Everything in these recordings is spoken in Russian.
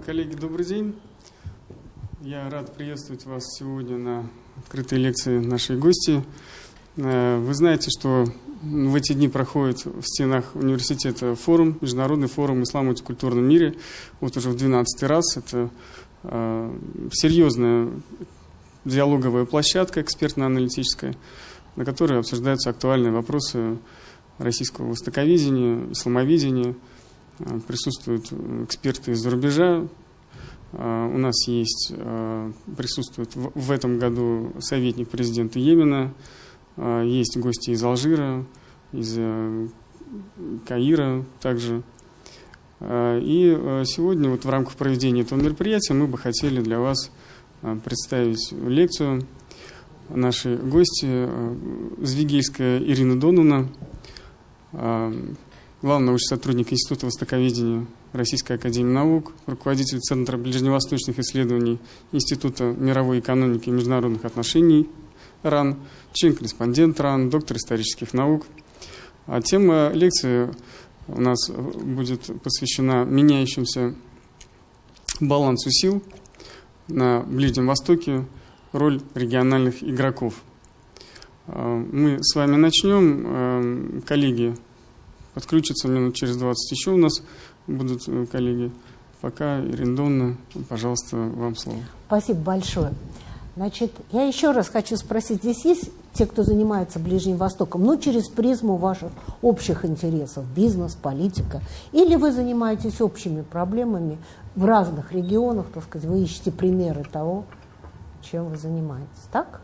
Уважаемые коллеги, добрый день. Я рад приветствовать вас сегодня на открытой лекции нашей гости. Э, вы знаете, что в эти дни проходит в стенах университета форум, международный форум ислама в мультикультурном мире. Вот уже в 12 раз. Это э, серьезная диалоговая площадка экспертно-аналитическая, на которой обсуждаются актуальные вопросы российского востоковедения, исламоведения. Э, присутствуют эксперты из-за рубежа, у нас есть, присутствует в этом году советник президента Йемена, есть гости из Алжира, из э, Каира также. И сегодня вот в рамках проведения этого мероприятия мы бы хотели для вас представить лекцию. Нашей гости Звигельская Ирина Доновна, главный научный сотрудник Института востоковедения Российской Академии Наук, руководитель Центра ближневосточных исследований Института мировой экономики и международных отношений РАН, член-корреспондент РАН, доктор исторических наук. А тема лекции у нас будет посвящена меняющимся балансу сил на Ближнем Востоке, роль региональных игроков. А, мы с вами начнем. А, коллеги подключатся минут через 20 еще у нас будут э, коллеги. Пока, Ирина пожалуйста, вам слово. Спасибо большое. Значит, я еще раз хочу спросить, здесь есть те, кто занимается Ближним Востоком, ну, через призму ваших общих интересов, бизнес, политика, или вы занимаетесь общими проблемами в разных регионах, так сказать, вы ищете примеры того, чем вы занимаетесь, так?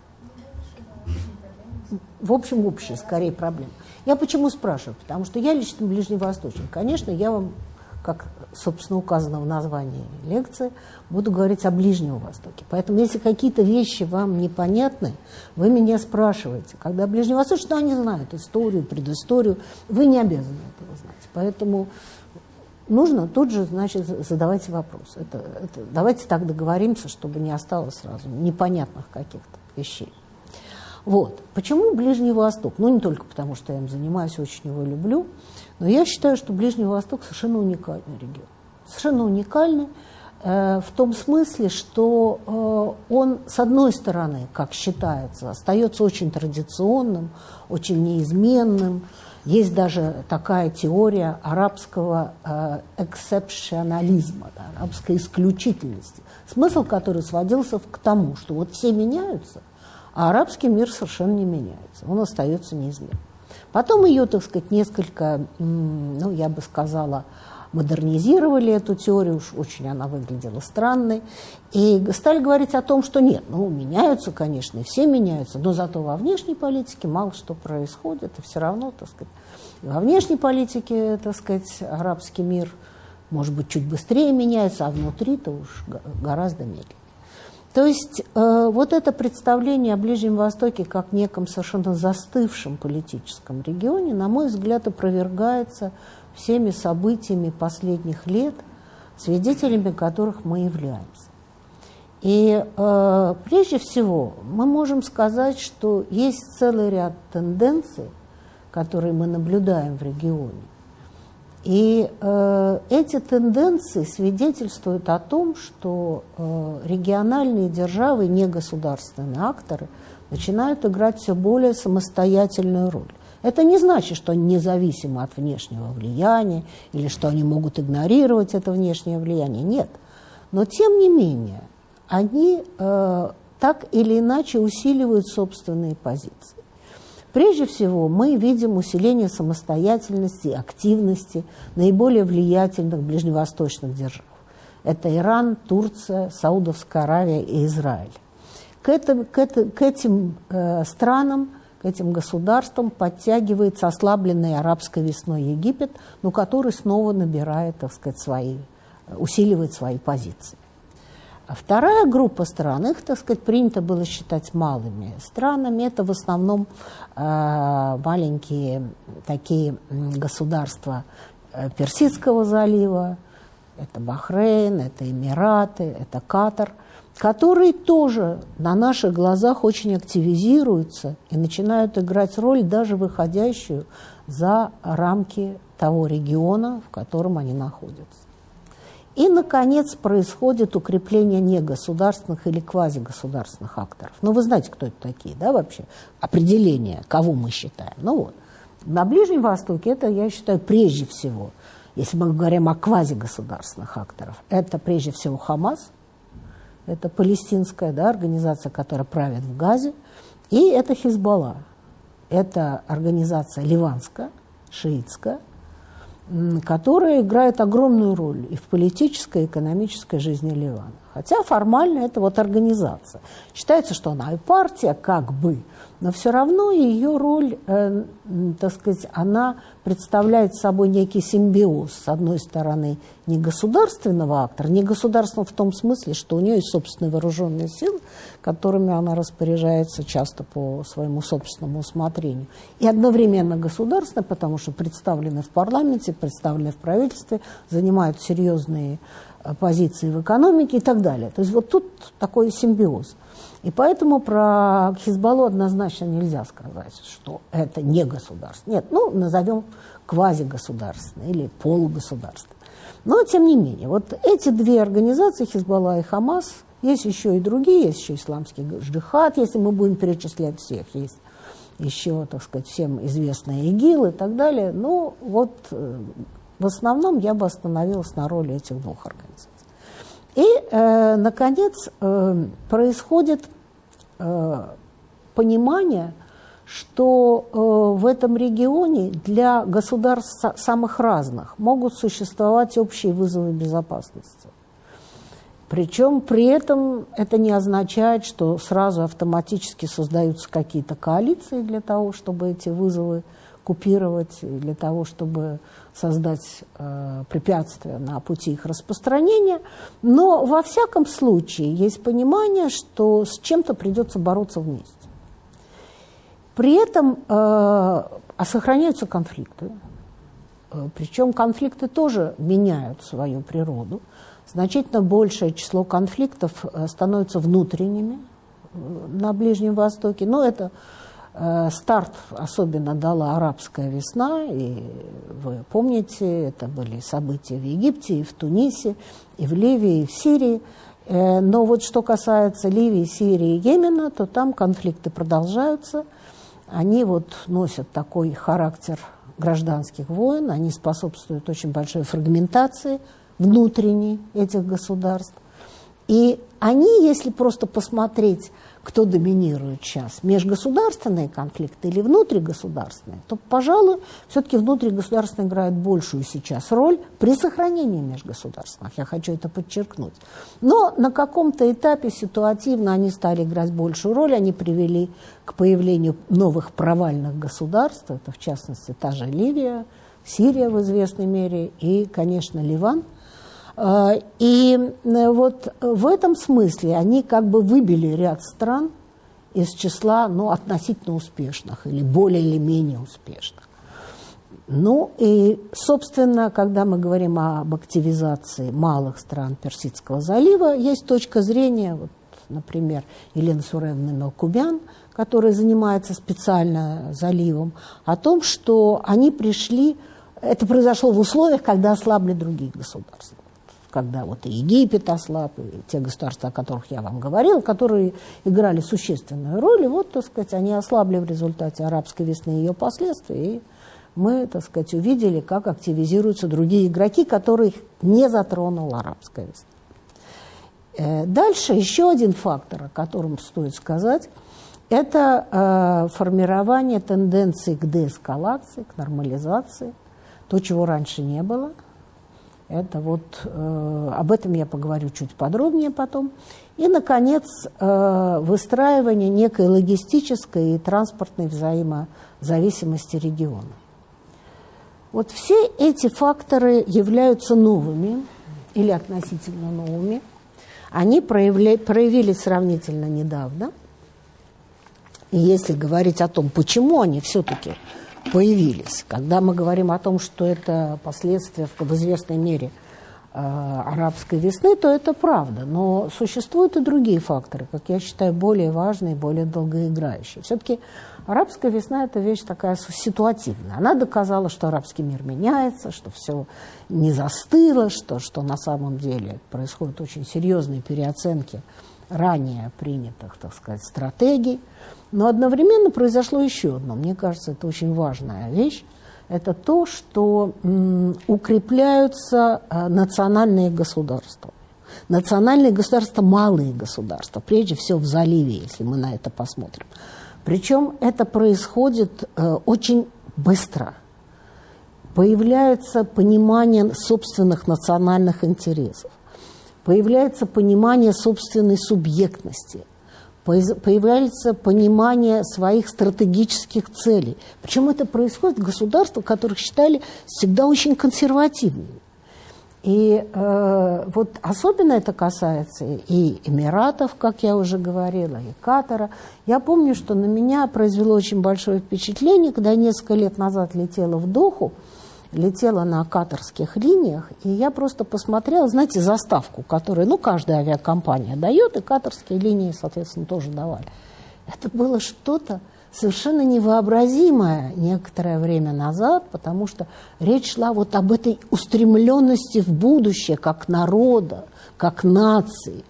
В общем, общие, скорее, проблемы. Я почему спрашиваю? Потому что я лично ближневосточник. Конечно, я вам как, собственно, указано в названии лекции, буду говорить о Ближнем Востоке. Поэтому, если какие-то вещи вам непонятны, вы меня спрашиваете. Когда ближневосточные, ну, они знают историю, предысторию, вы не обязаны этого знать. Поэтому нужно тут же, значит, задавать вопрос. Это, это, давайте так договоримся, чтобы не осталось сразу непонятных каких-то вещей. Вот. Почему Ближний Восток? Ну, не только потому, что я им занимаюсь, очень его люблю, но я считаю, что Ближний Восток совершенно уникальный регион. Совершенно уникальный э, в том смысле, что э, он, с одной стороны, как считается, остается очень традиционным, очень неизменным. Есть даже такая теория арабского э, да, арабской исключительности, смысл которой сводился к тому, что вот все меняются, а арабский мир совершенно не меняется, он остается неизменным. Потом ее, так сказать, несколько, ну, я бы сказала, модернизировали эту теорию, уж очень она выглядела странной, и стали говорить о том, что нет, ну, меняются, конечно, и все меняются, но зато во внешней политике мало что происходит, и все равно, так сказать, во внешней политике, так сказать, арабский мир, может быть, чуть быстрее меняется, а внутри-то уж гораздо медленнее. То есть э, вот это представление о Ближнем Востоке как неком совершенно застывшем политическом регионе, на мой взгляд, опровергается всеми событиями последних лет, свидетелями которых мы являемся. И э, прежде всего мы можем сказать, что есть целый ряд тенденций, которые мы наблюдаем в регионе, и э, эти тенденции свидетельствуют о том, что э, региональные державы, негосударственные акторы, начинают играть все более самостоятельную роль. Это не значит, что они независимы от внешнего влияния или что они могут игнорировать это внешнее влияние. Нет. Но тем не менее, они э, так или иначе усиливают собственные позиции. Прежде всего, мы видим усиление самостоятельности активности наиболее влиятельных ближневосточных держав. Это Иран, Турция, Саудовская Аравия и Израиль. К, этим, к, это, к этим э, странам, этим государствам подтягивается ослабленный арабской весной Египет, но который снова набирает, так сказать, свои, усиливает свои позиции. А вторая группа стран, их, так сказать, принято было считать малыми странами. Это в основном э, маленькие такие государства э, Персидского залива, это Бахрейн, это Эмираты, это Катар, которые тоже на наших глазах очень активизируются и начинают играть роль, даже выходящую за рамки того региона, в котором они находятся. И, наконец, происходит укрепление негосударственных или квазигосударственных акторов. Ну, вы знаете, кто это такие, да, вообще? Определение, кого мы считаем. Ну вот. На Ближнем Востоке это, я считаю, прежде всего, если мы говорим о квазигосударственных акторов, это прежде всего Хамас, это палестинская да, организация, которая правит в Газе, и это Хизбалла. Это организация ливанская, шиитская, которая играет огромную роль и в политической, и экономической жизни Ливана. Хотя формально это вот организация. Считается, что она и партия как бы, но все равно ее роль, э, так сказать, она представляет собой некий симбиоз. С одной стороны, не государственного актора, не государственного в том смысле, что у нее есть собственные вооруженные силы, которыми она распоряжается часто по своему собственному усмотрению. И одновременно государственное, потому что представлены в парламенте, представлены в правительстве, занимают серьезные позиции в экономике и так далее. То есть вот тут такой симбиоз. И поэтому про Хизбаллу однозначно нельзя сказать, что это не государство. Нет, ну, назовем квазигосударственное или полугосударство. Но, тем не менее, вот эти две организации, Хизбалла и Хамас, есть еще и другие, есть еще исламский джихад, если мы будем перечислять всех, есть еще, так сказать, всем известные ИГИЛ и так далее. Ну, вот э, в основном я бы остановилась на роли этих двух организаций. И, э, наконец, э, происходит Э, понимание, что э, в этом регионе для государств самых разных могут существовать общие вызовы безопасности. Причем при этом это не означает, что сразу автоматически создаются какие-то коалиции для того, чтобы эти вызовы купировать, для того, чтобы создать э, препятствия на пути их распространения. Но во всяком случае есть понимание, что с чем-то придется бороться вместе. При этом э, а сохраняются конфликты. Э, причем конфликты тоже меняют свою природу. Значительно большее число конфликтов э, становится внутренними э, на Ближнем Востоке. Но это старт особенно дала арабская весна, и вы помните, это были события в Египте, и в Тунисе, и в Ливии, и в Сирии. Э, но вот что касается Ливии, Сирии и Йемена, то там конфликты продолжаются. Они вот носят такой характер гражданских войн, они способствуют очень большой фрагментации внутренней этих государств. И они, если просто посмотреть кто доминирует сейчас, межгосударственные конфликты или внутригосударственные, то, пожалуй, все-таки внутригосударственные играют большую сейчас роль при сохранении межгосударственных, я хочу это подчеркнуть. Но на каком-то этапе ситуативно они стали играть большую роль, они привели к появлению новых провальных государств, это в частности та же Ливия, Сирия в известной мере и, конечно, Ливан – и э, вот в этом смысле они как бы выбили ряд стран из числа ну, относительно успешных или более или менее успешных. Ну и, собственно, когда мы говорим об активизации малых стран Персидского залива, есть точка зрения, вот, например, Елены Суревны Мелкубян, которая занимается специально заливом, о том, что они пришли, это произошло в условиях, когда ослабли другие государства когда вот и Египет ослаб, и те государства, о которых я вам говорил, которые играли существенную роль, и вот, так сказать, они ослабли в результате арабской весны и ее последствий, и мы, так сказать, увидели, как активизируются другие игроки, которых не затронула арабская весна. Э, дальше еще один фактор, о котором стоит сказать, это э, формирование тенденции к деэскалации, к нормализации, то, чего раньше не было – это вот, э, об этом я поговорю чуть подробнее потом. И, наконец, э, выстраивание некой логистической и транспортной взаимозависимости региона. Вот все эти факторы являются новыми или относительно новыми. Они проявля, проявились сравнительно недавно. И если говорить о том, почему они все-таки появились. Когда мы говорим о том, что это последствия в, известной мере арабской весны, то это правда. Но существуют и другие факторы, как я считаю, более важные, более долгоиграющие. Все-таки арабская весна – это вещь такая ситуативная. Она доказала, что арабский мир меняется, что все не застыло, что, что на самом деле происходят очень серьезные переоценки ранее принятых, так сказать, стратегий. Но одновременно произошло еще одно. Мне кажется, это очень важная вещь это то, что укрепляются э, национальные государства. Национальные государства – малые государства, прежде всего в заливе, если мы на это посмотрим. Причем это происходит э, очень быстро. Появляется понимание собственных национальных интересов, появляется понимание собственной субъектности – появляется понимание своих стратегических целей. Причем это происходит в государствах, которых считали всегда очень консервативными. И э, вот особенно это касается и Эмиратов, как я уже говорила, и Катара. Я помню, что на меня произвело очень большое впечатление, когда я несколько лет назад летела в Доху, летела на катарских линиях, и я просто посмотрела, знаете, заставку, которую, ну, каждая авиакомпания дает, и катарские линии, соответственно, тоже давали. Это было что-то совершенно невообразимое некоторое время назад, потому что речь шла вот об этой устремленности в будущее, как народа, как нации.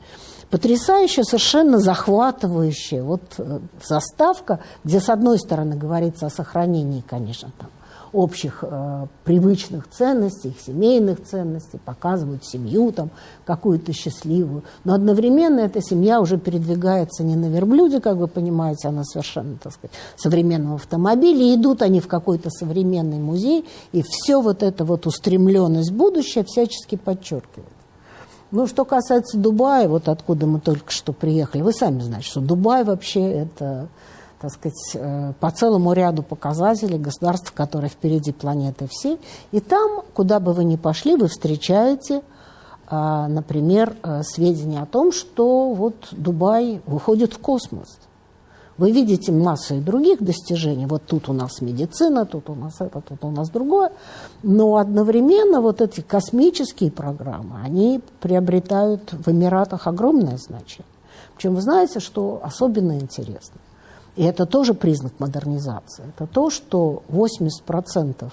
Потрясающая, совершенно захватывающая вот э, заставка, где, с одной стороны, говорится о сохранении, конечно, там, общих э, привычных ценностей, их семейных ценностей, показывают семью там какую-то счастливую. Но одновременно эта семья уже передвигается не на верблюде, как вы понимаете, а на совершенно, так сказать, современном автомобиле. Идут они в какой-то современный музей, и все вот это вот устремленность в будущее всячески подчеркивает. Ну, что касается Дубая, вот откуда мы только что приехали, вы сами знаете, что Дубай вообще это так сказать, э, по целому ряду показателей государств, которые впереди планеты все. И там, куда бы вы ни пошли, вы встречаете, а, например, э, сведения о том, что вот Дубай выходит в космос. Вы видите массу и других достижений. Вот тут у нас медицина, тут у нас это, тут у нас другое. Но одновременно вот эти космические программы, они приобретают в Эмиратах огромное значение. Причем вы знаете, что особенно интересно. И это тоже признак модернизации. Это то, что 80%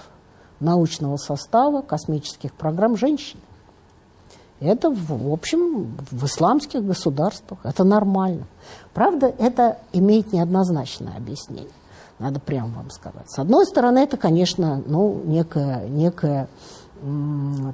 научного состава космических программ женщины. Это, в общем, в исламских государствах. Это нормально. Правда, это имеет неоднозначное объяснение. Надо прямо вам сказать. С одной стороны, это, конечно, ну, некая, некая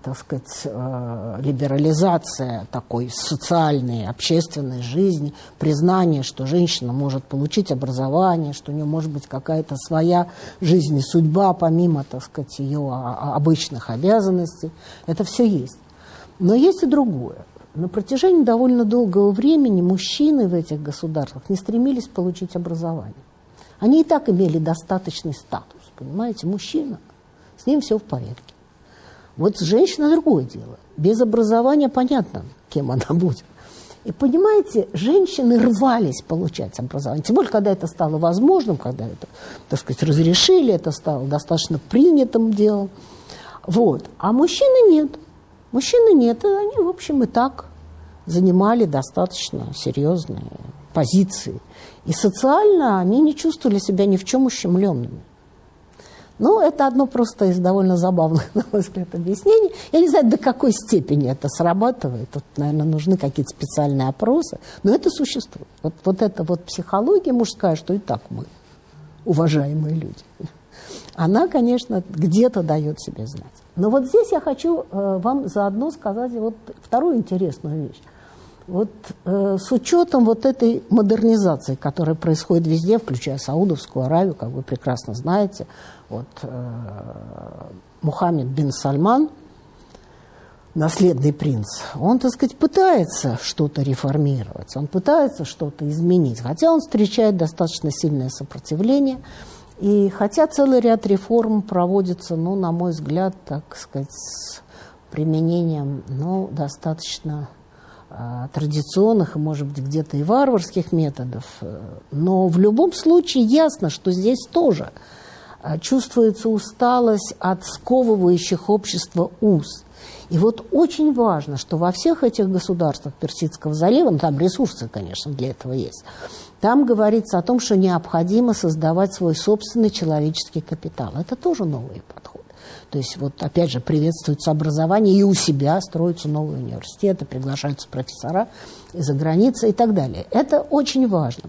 так сказать, э, либерализация такой социальной, общественной жизни, признание, что женщина может получить образование, что у нее может быть какая-то своя жизнь и судьба, помимо, так сказать, ее обычных обязанностей. Это все есть. Но есть и другое. На протяжении довольно долгого времени мужчины в этих государствах не стремились получить образование. Они и так имели достаточный статус, понимаете, мужчина, с ним все в порядке. Вот женщина другое дело. Без образования понятно, кем она будет. И понимаете, женщины рвались получать образование. Тем более, когда это стало возможным, когда это, так сказать, разрешили, это стало достаточно принятым делом. Вот. А мужчины нет. Мужчины нет. И они, в общем, и так занимали достаточно серьезные позиции. И социально они не чувствовали себя ни в чем ущемленными. Ну, это одно просто из довольно забавных, на мой взгляд, объяснений. Я не знаю, до какой степени это срабатывает. Тут, наверное, нужны какие-то специальные опросы. Но это существует. Вот, вот эта вот психология мужская, что и так мы, уважаемые люди. Она, конечно, где-то дает себе знать. Но вот здесь я хочу э, вам заодно сказать вот вторую интересную вещь. Вот э, с учетом вот этой модернизации, которая происходит везде, включая Саудовскую Аравию, как вы прекрасно знаете, вот э, Мухаммед бин Сальман, наследный принц, он, так сказать, пытается что-то реформировать, он пытается что-то изменить, хотя он встречает достаточно сильное сопротивление, и хотя целый ряд реформ проводится, ну, на мой взгляд, так сказать, с применением, ну, достаточно а, традиционных и, может быть, где-то и варварских методов. Но в любом случае ясно, что здесь тоже чувствуется усталость от сковывающих общество уз. И вот очень важно, что во всех этих государствах Персидского залива, ну там ресурсы, конечно, для этого есть, там говорится о том, что необходимо создавать свой собственный человеческий капитал. Это тоже новый подход. То есть вот опять же приветствуется образование, и у себя строятся новые университеты, приглашаются профессора из-за границы и так далее. Это очень важно.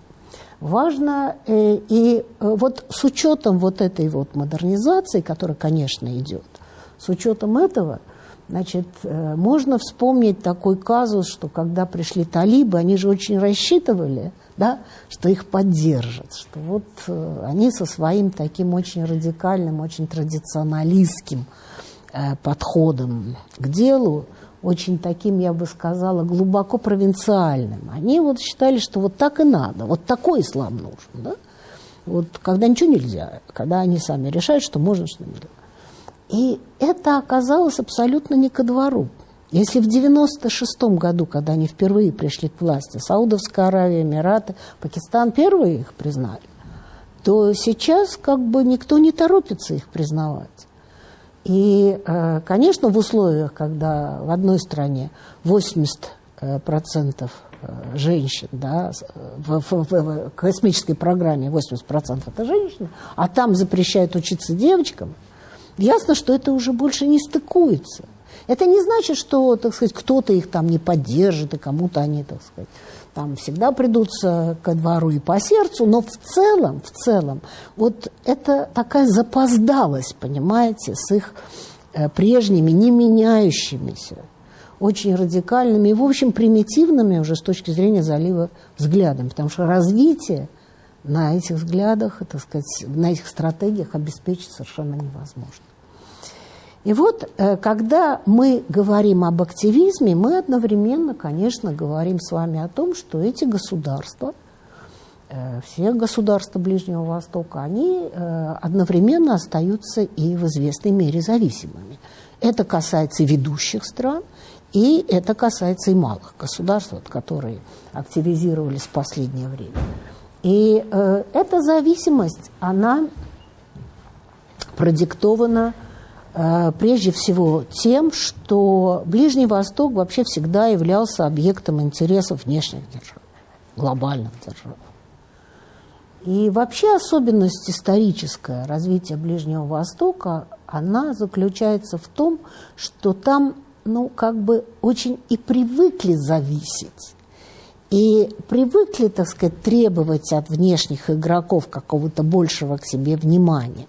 Важно э, и э, вот с учетом вот этой вот модернизации, которая, конечно, идет, с учетом этого – Значит, э, можно вспомнить такой казус, что когда пришли талибы, они же очень рассчитывали, да, что их поддержат, что вот они со своим таким очень радикальным, очень традиционалистским подходом к делу, очень таким, я бы сказала, глубоко провинциальным. Они вот считали, что вот так и надо, вот такой ислам нужен, да? Вот когда ничего нельзя, когда они сами решают, что можно, что нельзя. И это оказалось абсолютно не ко двору. Если в 96 году, когда они впервые пришли к власти, Саудовская Аравия, Эмираты, Пакистан первые их признали, то сейчас как бы никто не торопится их признавать. И, э, конечно, в условиях, когда в одной стране 80 процентов э, женщин, да, в, в, в космической программе 80% это женщины, а там запрещают учиться девочкам – ясно, что это уже больше не стыкуется. Это не значит, что, так сказать, кто-то их там не поддержит, и кому-то они, так сказать, там всегда придутся ко двору и по сердцу, но в целом, в целом, вот это такая запоздалость, понимаете, с их э, прежними, не меняющимися, очень радикальными и, в общем, примитивными уже с точки зрения залива взглядами, потому что развитие на этих взглядах, так сказать, на этих стратегиях обеспечить совершенно невозможно. И вот, э, когда мы говорим об активизме, мы одновременно, конечно, говорим с вами о том, что эти государства, э, все государства Ближнего Востока, они э, одновременно остаются и в известной мере зависимыми. Это касается ведущих стран, и это касается и малых государств, которые активизировались в последнее время. И эта зависимость, она продиктована прежде всего тем, что Ближний Восток вообще всегда являлся объектом интересов внешних держав, глобальных держав. И вообще особенность историческая развития Ближнего Востока, она заключается в том, что там, ну, как бы очень и привыкли зависеть и привыкли, так сказать, требовать от внешних игроков какого-то большего к себе внимания.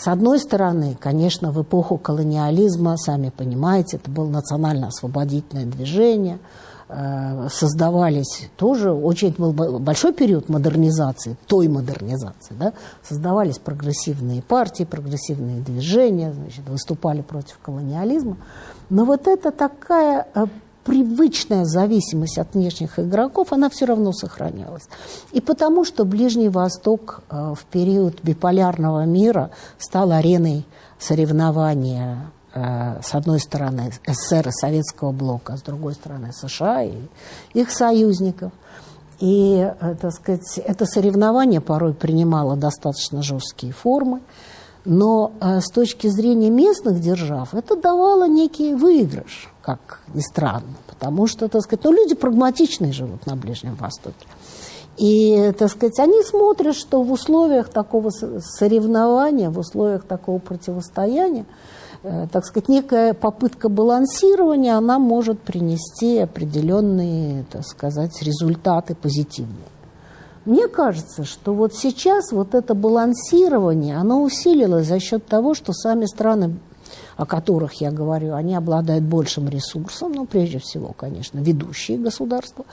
С одной стороны, конечно, в эпоху колониализма, сами понимаете, это было национально-освободительное движение, э, создавались тоже, очень был большой период модернизации, той модернизации, да, создавались прогрессивные партии, прогрессивные движения, значит, выступали против колониализма. Но вот это такая э, привычная зависимость от внешних игроков, она все равно сохранялась. И потому что Ближний Восток э, в период биполярного мира стал ареной соревнования э, с одной стороны СССР и Советского блока, с другой стороны США и их союзников. И, э, так сказать, это соревнование порой принимало достаточно жесткие формы, но с точки зрения местных держав это давало некий выигрыш как ни странно, потому что, так сказать, ну, люди прагматичные живут на Ближнем Востоке. И, так сказать, они смотрят, что в условиях такого соревнования, в условиях такого противостояния, э, так сказать, некая попытка балансирования, она может принести определенные, так сказать, результаты позитивные. Мне кажется, что вот сейчас вот это балансирование, оно усилилось за счет того, что сами страны о которых я говорю, они обладают большим ресурсом, ну, прежде всего, конечно, ведущие государства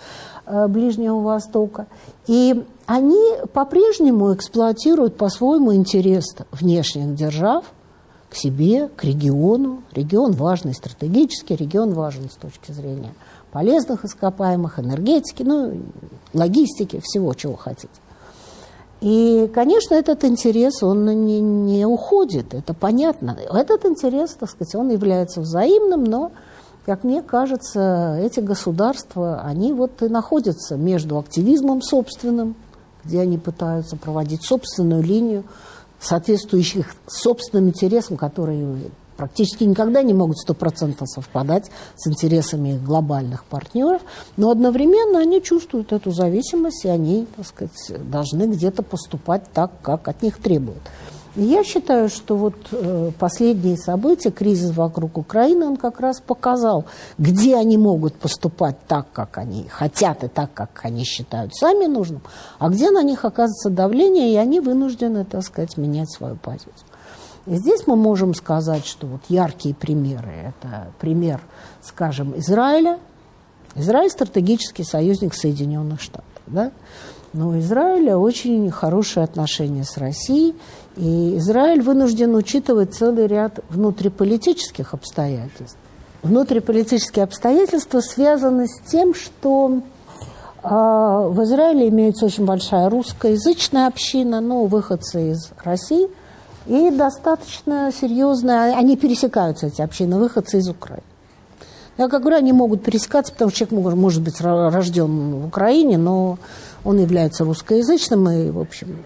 э, Ближнего Востока. И они по-прежнему эксплуатируют по-своему интерес внешних держав к себе, к региону. Регион важный стратегически, регион важен с точки зрения полезных ископаемых, энергетики, ну, логистики, всего, чего хотите. И, конечно, этот интерес, он не, не уходит, это понятно. Этот интерес, так сказать, он является взаимным, но, как мне кажется, эти государства, они вот и находятся между активизмом собственным, где они пытаются проводить собственную линию, соответствующих собственным интересам, которые практически никогда не могут стопроцентно совпадать с интересами глобальных партнеров, но одновременно они чувствуют эту зависимость, и они, так сказать, должны где-то поступать так, как от них требуют. Я считаю, что вот э, последние события, кризис вокруг Украины, он как раз показал, где они могут поступать так, как они хотят, и так, как они считают сами нужным, а где на них оказывается давление, и они вынуждены, так сказать, менять свою позицию. И здесь мы можем сказать, что вот яркие примеры, это пример, скажем, Израиля. Израиль – стратегический союзник Соединенных Штатов, да? Но у Израиля очень хорошие отношения с Россией, и Израиль вынужден учитывать целый ряд внутриполитических обстоятельств. Внутриполитические обстоятельства связаны с тем, что э, в Израиле имеется очень большая русскоязычная община, ну, выходцы из России, и достаточно серьезная, они пересекаются, эти общины, выходцы из Украины. Я как говорю, они могут пересекаться, потому что человек может, может быть рожден в Украине, но он является русскоязычным, и, в общем,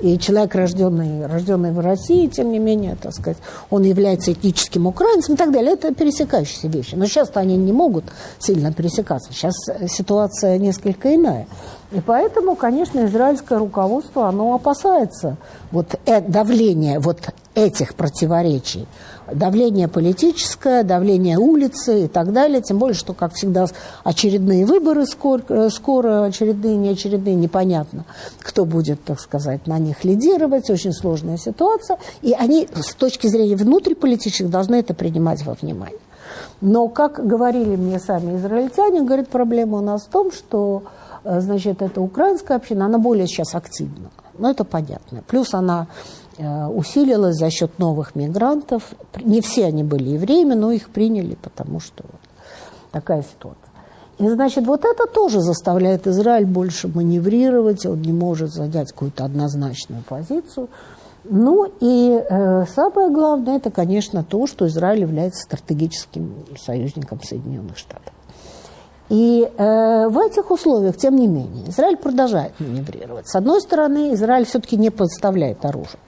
и человек, рожденный, рожденный в России, тем не менее, так сказать, он является этническим украинцем и так далее. Это пересекающиеся вещи. Но сейчас они не могут сильно пересекаться. Сейчас ситуация несколько иная. И поэтому, конечно, израильское руководство, оно опасается вот э, давления вот этих противоречий давление политическое, давление улицы и так далее. Тем более, что, как всегда, очередные выборы скоро, э, скоро очередные, неочередные, непонятно, кто будет, так сказать, на них лидировать. Очень сложная ситуация. И они с точки зрения внутриполитических должны это принимать во внимание. Но, как говорили мне сами израильтяне, говорит, проблема у нас в том, что значит, эта украинская община, она более сейчас активна. Ну, это понятно. Плюс она Э, усилилась за счет новых мигрантов. Не все они были евреями, но их приняли, потому что вот такая ситуация. И, значит, вот это тоже заставляет Израиль больше маневрировать, он не может занять какую-то однозначную позицию. Ну и э, самое главное, это, конечно, то, что Израиль является стратегическим союзником Соединенных Штатов. И э, в этих условиях, тем не менее, Израиль продолжает маневрировать. С одной стороны, Израиль все-таки не подставляет оружие.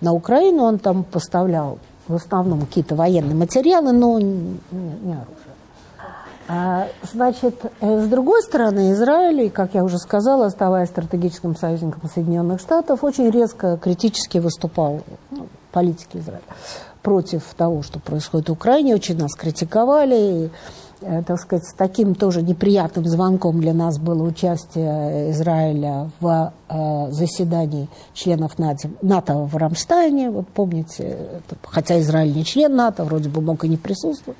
На Украину он там поставлял в основном какие-то военные материалы, но не, не оружие. А, значит, э, с другой стороны, Израиль, как я уже сказала, оставаясь стратегическим союзником Соединенных Штатов, очень резко критически выступал ну, политики Израиля против того, что происходит в Украине. Очень нас критиковали. Э, так сказать, с таким тоже неприятным звонком для нас было участие Израиля в э, заседании членов НАТО, в Рамштайне. Вот помните, хотя Израиль не член НАТО, вроде бы мог и не присутствовать,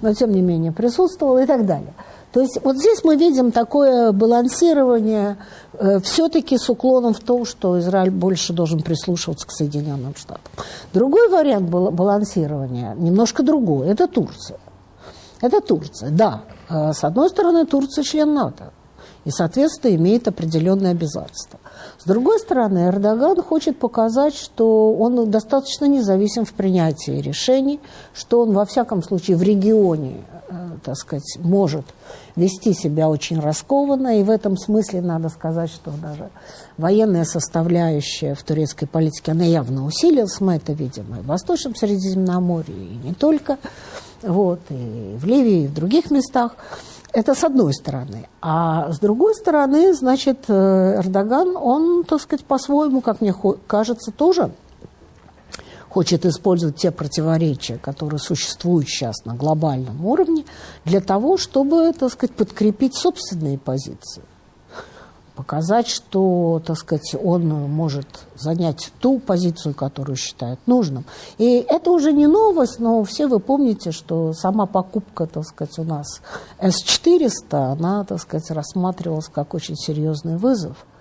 но тем не менее присутствовал и так далее. То есть вот здесь мы видим такое балансирование э, все-таки с уклоном в том, что Израиль больше должен прислушиваться к Соединенным Штатам. Другой вариант балансирования, немножко другой, это Турция. Это Турция, да. А с одной стороны, Турция член НАТО и, соответственно, имеет определенные обязательства. С другой стороны, Эрдоган хочет показать, что он достаточно независим в принятии решений, что он, во всяком случае, в регионе, э, так сказать, может вести себя очень раскованно, и в этом смысле надо сказать, что даже военная составляющая в турецкой политике, она явно усилилась, мы это видим и в Восточном Средиземноморье, и не только вот, и в Ливии, и в других местах. Это с одной стороны. А с другой стороны, значит, э, Эрдоган, он, так сказать, по-своему, как мне кажется, тоже хочет использовать те противоречия, которые существуют сейчас на глобальном уровне, для того, чтобы, так сказать, подкрепить собственные позиции показать, что, так сказать, он может занять ту позицию, которую считает нужным. И это уже не новость, но все вы помните, что сама покупка, так сказать, у нас С-400, она, так сказать, рассматривалась как очень серьезный вызов –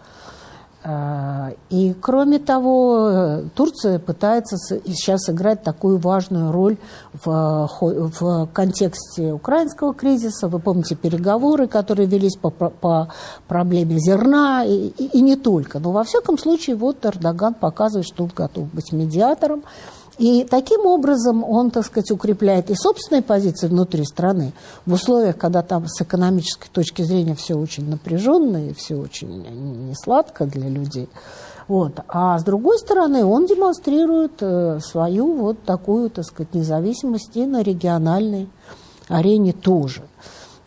и кроме того, Турция пытается сейчас играть такую важную роль в, в контексте украинского кризиса. Вы помните переговоры, которые велись по, по проблеме зерна и, и, и не только. Но во всяком случае, вот Эрдоган показывает, что он готов быть медиатором. И таким образом он, так сказать, укрепляет и собственные позиции внутри страны в условиях, когда там с экономической точки зрения все очень напряженно и все очень несладко для людей. Вот. А с другой стороны, он демонстрирует э, свою вот такую, так сказать, независимость и на региональной арене тоже.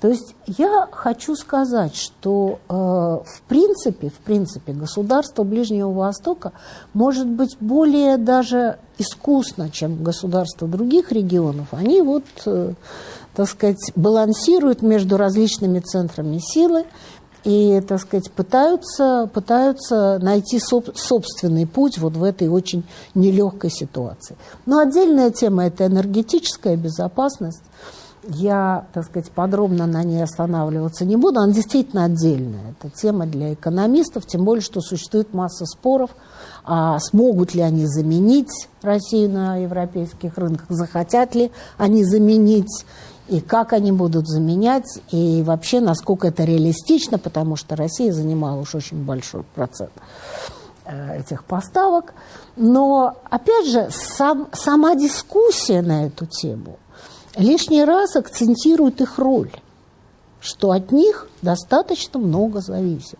То есть я хочу сказать, что э, в принципе, в принципе, государство Ближнего Востока может быть более даже искусно, чем государства других регионов. Они вот, э, так сказать, балансируют между различными центрами силы и, так сказать, пытаются, пытаются найти соб, собственный путь вот в этой очень нелегкой ситуации. Но отдельная тема – это энергетическая безопасность. Я, так сказать, подробно на ней останавливаться не буду. Она действительно отдельная. Это тема для экономистов, тем более, что существует масса споров, а смогут ли они заменить Россию на европейских рынках, захотят ли они заменить, и как они будут заменять, и вообще, насколько это реалистично, потому что Россия занимала уж очень большой процент э, этих поставок. Но, опять же, сам, сама дискуссия на эту тему – лишний раз акцентирует их роль, что от них достаточно много зависит.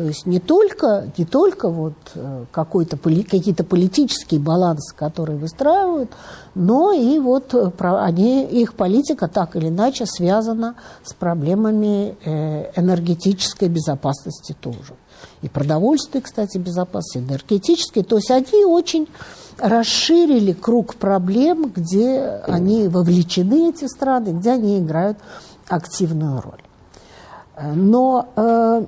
То есть не только, не только вот э, какой-то, какие-то политические балансы, которые выстраивают, но и вот э, они, их политика так или иначе связана с проблемами э, энергетической безопасности тоже. И продовольствия, кстати, безопасности, энергетической. То есть они очень расширили круг проблем, где они вовлечены, эти страны, где они играют активную роль. Но э,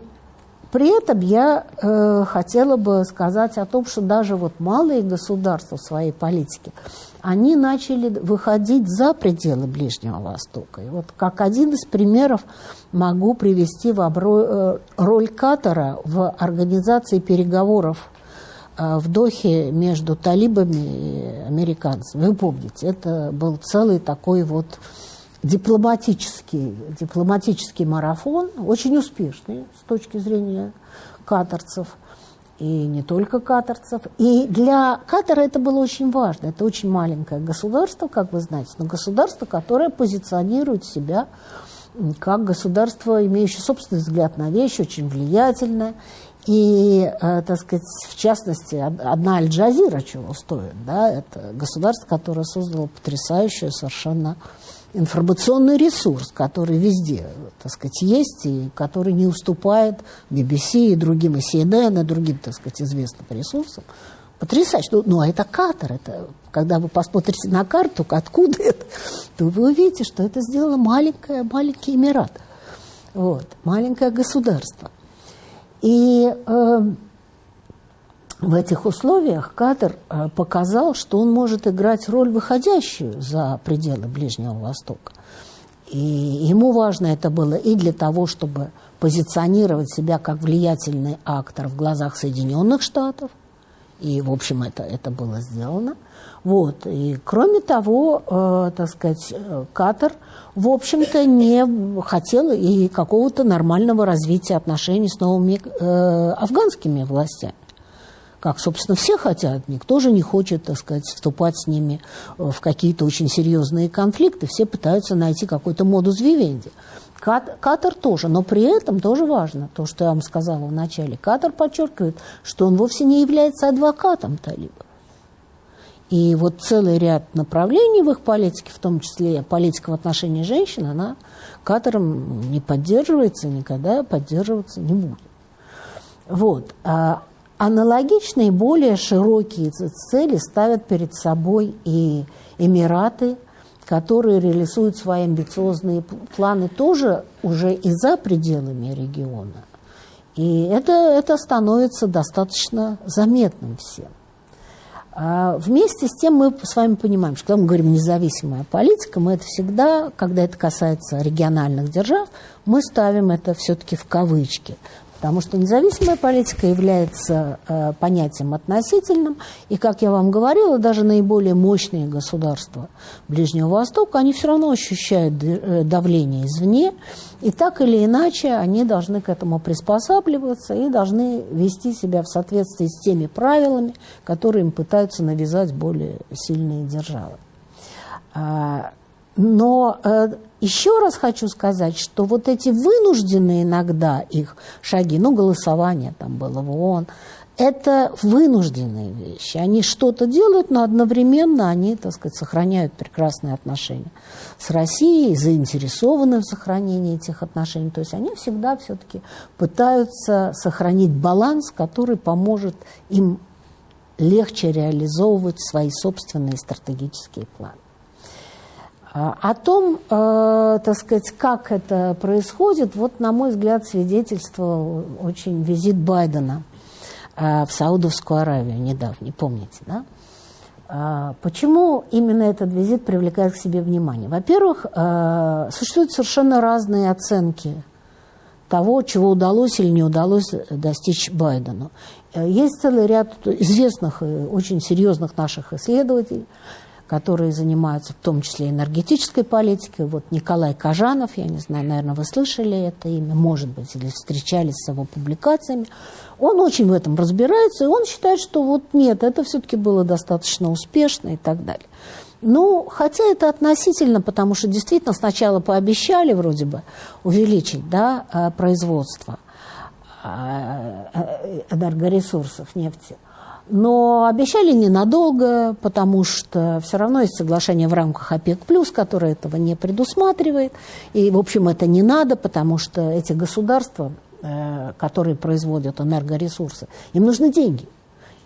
при этом я э, хотела бы сказать о том, что даже вот малые государства в своей политике, они начали выходить за пределы Ближнего Востока. И вот как один из примеров могу привести в обро... Э, роль Катара в организации переговоров а, в Дохе между талибами и американцами. Вы помните, это был целый такой вот дипломатический, дипломатический марафон, очень успешный с точки зрения катарцев, и не только катарцев. И для Катара это было очень важно. Это очень маленькое государство, как вы знаете, но государство, которое позиционирует себя как государство, имеющее собственный взгляд на вещи, очень влиятельное. И, э, так сказать, в частности, одна Аль-Джазира чего стоит, да, это государство, которое создало потрясающий совершенно информационный ресурс, который везде, так сказать, есть, и который не уступает BBC и другим, и CNN, и другим, так сказать, известным ресурсам. Потрясающе. Ну, ну, а это Катар. Это, когда вы посмотрите на карту, откуда это, то вы увидите, что это сделало маленькое, маленький Эмират. Вот, маленькое государство – и э, в этих условиях Катар э, показал, что он может играть роль, выходящую за пределы Ближнего Востока. И ему важно это было и для того, чтобы позиционировать себя как влиятельный актор в глазах Соединенных Штатов, и, в общем, это, это было сделано. Вот. И, кроме того, э, так сказать, Катар – в общем-то, не хотела и какого-то нормального развития отношений с новыми э, афганскими властями. Как, собственно, все хотят. Никто же не хочет, так сказать, вступать с ними в какие-то очень серьезные конфликты. Все пытаются найти какой-то модус вивенди. Катар тоже, но при этом тоже важно, то, что я вам сказала в начале. Катар подчеркивает, что он вовсе не является адвокатом талибов. И вот целый ряд направлений в их политике, в том числе политика в отношении женщин, она катором не поддерживается, никогда поддерживаться не будет. Вот. А аналогичные, более широкие цели ставят перед собой и Эмираты, которые реализуют свои амбициозные планы тоже уже и за пределами региона. И это, это становится достаточно заметным всем. А вместе с тем мы с вами понимаем, что когда мы говорим независимая политика, мы это всегда, когда это касается региональных держав, мы ставим это все-таки в кавычки. Потому что независимая политика является э, понятием относительным, и, как я вам говорила, даже наиболее мощные государства Ближнего Востока, они все равно ощущают э, давление извне, и так или иначе они должны к этому приспосабливаться и должны вести себя в соответствии с теми правилами, которые им пытаются навязать более сильные державы. Но э, еще раз хочу сказать, что вот эти вынужденные иногда их шаги, ну, голосование там было в ООН, это вынужденные вещи. Они что-то делают, но одновременно они, так сказать, сохраняют прекрасные отношения с Россией, заинтересованы в сохранении этих отношений. То есть они всегда все-таки пытаются сохранить баланс, который поможет им легче реализовывать свои собственные стратегические планы. А, о том, э, так сказать, как это происходит, вот, на мой взгляд, свидетельство очень визит Байдена э, в Саудовскую Аравию недавний, помните, да? А, почему именно этот визит привлекает к себе внимание? Во-первых, э, существуют совершенно разные оценки того, чего удалось или не удалось достичь Байдену. Есть целый ряд известных и очень серьезных наших исследователей, которые занимаются в том числе энергетической политикой. Вот Николай Кажанов, я не знаю, наверное, вы слышали это имя, может быть, или встречались с его публикациями. Он очень в этом разбирается, и он считает, что вот нет, это все-таки было достаточно успешно и так далее. Ну, хотя это относительно, потому что действительно сначала пообещали вроде бы увеличить да, э, производство э, э, энергоресурсов нефти – но обещали ненадолго, потому что все равно есть соглашение в рамках ОПЕК+, которое этого не предусматривает. И, в общем, это не надо, потому что эти государства, э, которые производят энергоресурсы, им нужны деньги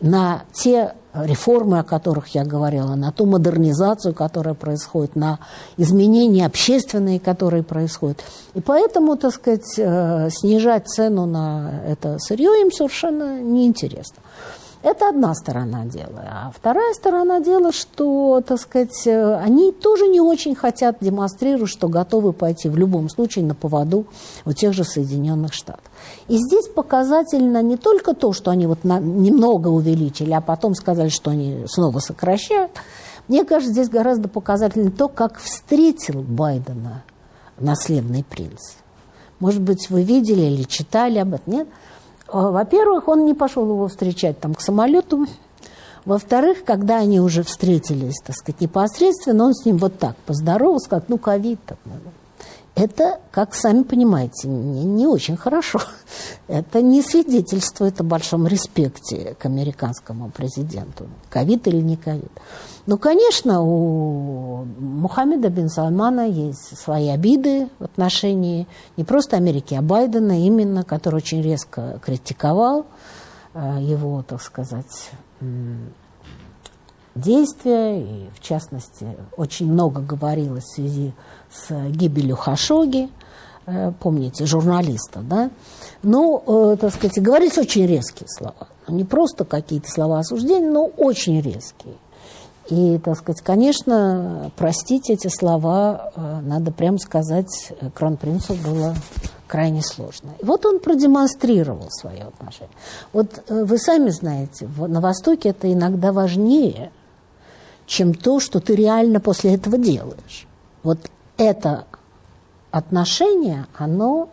на те реформы, о которых я говорила, на ту модернизацию, которая происходит, на изменения общественные, которые происходят. И поэтому, так сказать, э, снижать цену на это сырье им совершенно неинтересно. Это одна сторона дела. А вторая сторона дела, что, так сказать, они тоже не очень хотят демонстрировать, что готовы пойти в любом случае на поводу у тех же Соединенных Штатов. И здесь показательно не только то, что они вот немного увеличили, а потом сказали, что они снова сокращают. Мне кажется, здесь гораздо показательнее то, как встретил Байдена наследный принц. Может быть, вы видели или читали об этом, нет? А, во-первых, он не пошел его встречать там к самолету. Во-вторых, когда они уже встретились, так сказать, непосредственно, он с ним вот так поздоровался, как, ну, ковид. Это, как сами понимаете, не, не очень хорошо. Это не свидетельствует о большом респекте к американскому президенту. Ковид или не ковид. Ну, конечно, у Мухаммеда бин Салмана есть свои обиды в отношении не просто Америки, а Байдена именно, который очень резко критиковал э, его, так сказать, действия. И, в частности, очень много говорилось в связи с гибелью Хашоги, э, помните, журналиста, да? Ну, э, так сказать, говорились очень резкие слова. Не просто какие-то слова осуждения, но очень резкие. И, так сказать, конечно, простить эти слова, э, надо прямо сказать, кронпринцу было крайне сложно. И вот он продемонстрировал свое отношение. Вот вы сами знаете, на Востоке это иногда важнее, чем то, что ты реально после этого делаешь. Вот это отношение, оно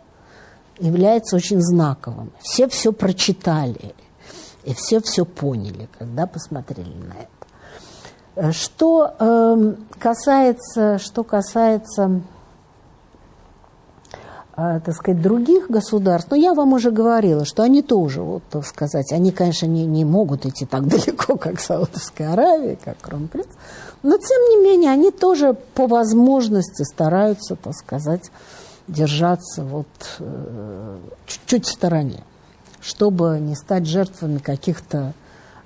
является очень знаковым. Все все прочитали, и все все поняли, когда посмотрели на это. Что э, касается, что касается э, так сказать, других государств, но я вам уже говорила, что они тоже, вот, так сказать, они, конечно, не, не могут идти так далеко, как Саудовская Аравия, как Кронпринц, но, тем не менее, они тоже по возможности стараются, так сказать, держаться вот э, чуть-чуть в стороне, чтобы не стать жертвами каких-то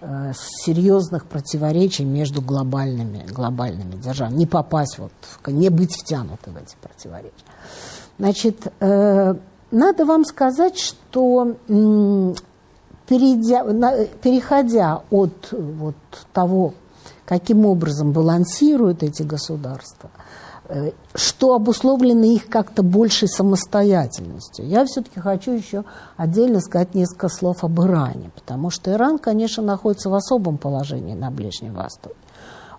Э, серьезных противоречий между глобальными, глобальными державами. Не попасть, вот, не быть втянуты в эти противоречия. Значит, э, надо вам сказать, что перейдя, переходя от вот, того, каким образом балансируют эти государства, Э, что обусловлено их как-то большей самостоятельностью. Я все-таки хочу еще отдельно сказать несколько слов об Иране, потому что Иран, конечно, находится в особом положении на Ближнем Востоке.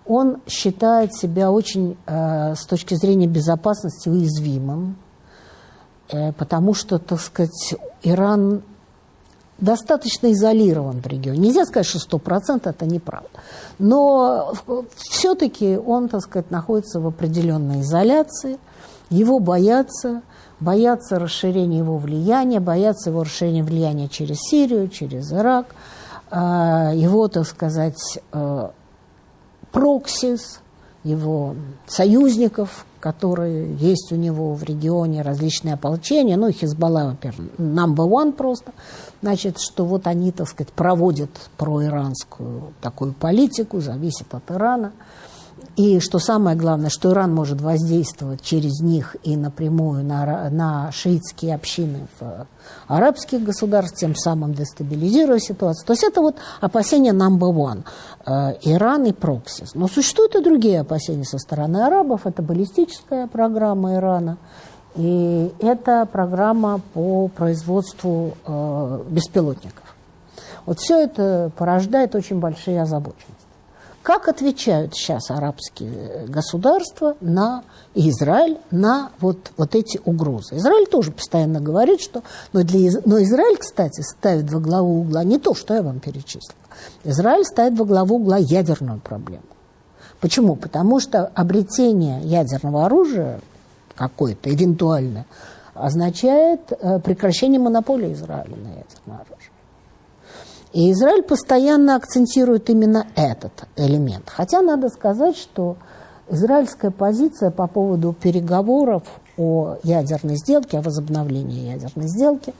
Он считает себя очень, э, с точки зрения безопасности, уязвимым, э, потому что, так сказать, Иран достаточно изолирован в регионе. Нельзя сказать, что сто процентов это неправда. Но все-таки он, так сказать, находится в определенной изоляции, его боятся, боятся расширения его влияния, боятся его расширения влияния через Сирию, через Ирак, а, его, так сказать, э, проксис, его союзников, которые есть у него в регионе, различные ополчения, ну, Хизбалла, во-первых, number one просто, значит, что вот они, так сказать, проводят проиранскую такую политику, зависит от Ирана. И что самое главное, что Иран может воздействовать через них и напрямую на, на шиитские общины в арабских государств, тем самым дестабилизируя ситуацию. То есть это вот опасения number one. Э, Иран и проксис. Но существуют и другие опасения со стороны арабов. Это баллистическая программа Ирана. И это программа по производству э, беспилотников. Вот все это порождает очень большие озабоченности. Как отвечают сейчас арабские государства на Израиль на вот, вот эти угрозы? Израиль тоже постоянно говорит, что... Но, для, но Израиль, кстати, ставит во главу угла не то, что я вам перечислила. Израиль ставит во главу угла ядерную проблему. Почему? Потому что обретение ядерного оружия какое-то, эвентуально, означает э, прекращение монополии Израиля на ядерное оружие. И Израиль постоянно акцентирует именно этот элемент. Хотя надо сказать, что израильская позиция по поводу переговоров о ядерной сделке, о возобновлении ядерной сделки,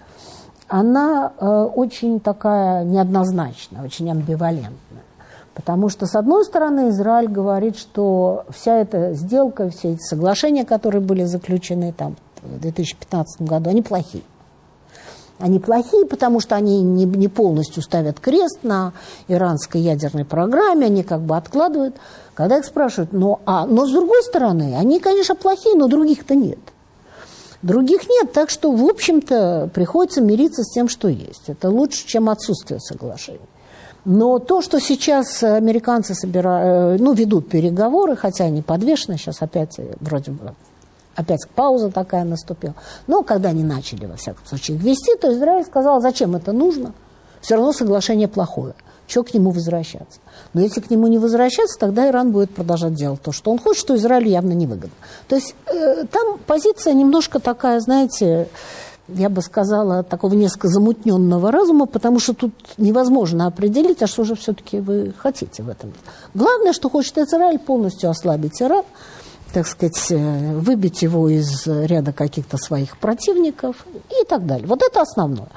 она э, очень такая неоднозначная, очень амбивалентная. Потому что, с одной стороны, Израиль говорит, что вся эта сделка, все эти соглашения, которые были заключены там в 2015 году, они плохие. Они плохие, потому что они не, не полностью ставят крест на иранской ядерной программе, они как бы откладывают. Когда их спрашивают, ну, а, но с другой стороны, они, конечно, плохие, но других-то нет. Других нет, так что, в общем-то, приходится мириться с тем, что есть. Это лучше, чем отсутствие соглашений. Но то, что сейчас американцы собирают, ну, ведут переговоры, хотя они подвешены, сейчас опять вроде бы опять пауза такая наступила. Но когда они начали, во всяком случае, их вести, то Израиль сказал, зачем это нужно? Все равно соглашение плохое. Чего к нему возвращаться? Но если к нему не возвращаться, тогда Иран будет продолжать делать то, что он хочет, что Израилю явно невыгодно. То есть э, там позиция немножко такая, знаете, я бы сказала, такого несколько замутненного разума, потому что тут невозможно определить, а что же все-таки вы хотите в этом. Главное, что хочет Израиль, полностью ослабить Иран, так сказать, э, выбить его из ряда каких-то своих противников и так далее. Вот это основное.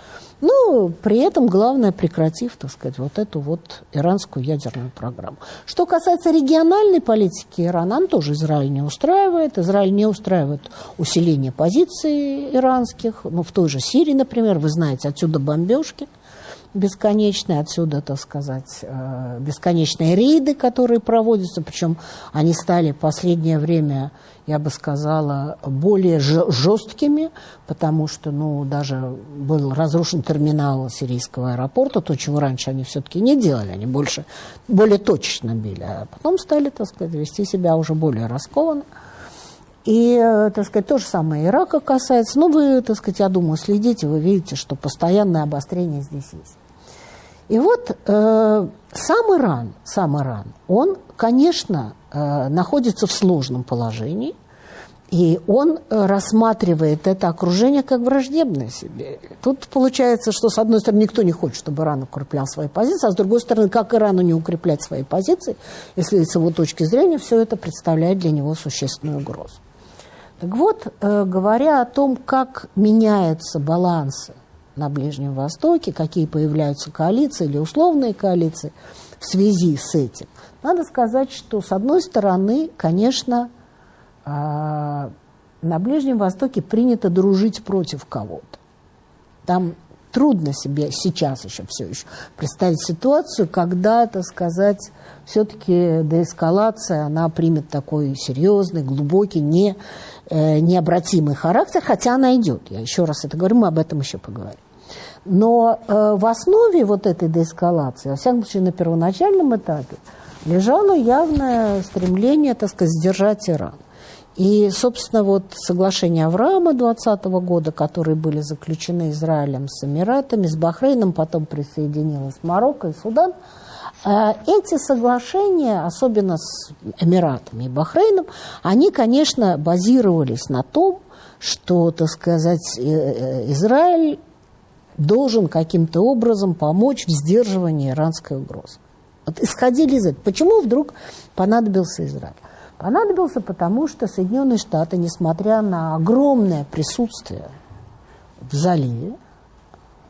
Ну, при этом главное, прекратив, так сказать, вот эту вот иранскую ядерную программу. Что касается региональной политики Ирана, он тоже Израиль не устраивает. Израиль не устраивает усиление позиций иранских. Ну, в той же Сирии, например, вы знаете, отсюда бомбежки – бесконечные, отсюда, так сказать, э, бесконечные рейды, которые проводятся, причем они стали в последнее время, я бы сказала, более жесткими, потому что, ну, даже был разрушен терминал сирийского аэропорта, то, чего раньше они все-таки не делали, они больше, более точечно били, а потом стали, так сказать, вести себя уже более раскованно. И, э, так сказать, то же самое Ирака касается. Ну, вы, так сказать, я думаю, следите, вы видите, что постоянное обострение здесь есть. И вот э, сам Иран, сам Иран, он, конечно, э, находится в сложном положении, и он э, рассматривает это окружение как враждебное себе. Тут получается, что с одной стороны никто не хочет, чтобы Иран укреплял свои позиции, а с другой стороны, как Ирану не укреплять свои позиции, если с его точки зрения все это представляет для него существенную угрозу. Так вот, э, говоря о том, как меняются балансы на Ближнем Востоке, какие появляются коалиции или условные коалиции в связи с этим. Надо сказать, что с одной стороны, конечно, а, на Ближнем Востоке принято дружить против кого-то. Там трудно себе сейчас еще все еще представить ситуацию, когда, так сказать, все-таки деэскалация, она примет такой серьезный, глубокий, не, э, необратимый характер, хотя она идет. Я еще раз это говорю, мы об этом еще поговорим. Но э, в основе вот этой деэскалации, во всяком случае на первоначальном этапе, лежало явное стремление, так сказать, сдержать Иран. И, собственно, вот соглашения Авраама 2020 года, которые были заключены Израилем с Эмиратами, с Бахрейном, потом присоединилась Марокко и Судан, э, эти соглашения, особенно с Эмиратами и Бахрейном, они, конечно, базировались на том, что, так сказать, э, э, Израиль должен каким-то образом помочь в сдерживании иранской угрозы. Вот исходили из этого. Почему вдруг понадобился Израиль? Понадобился потому, что Соединенные Штаты, несмотря на огромное присутствие в заливе,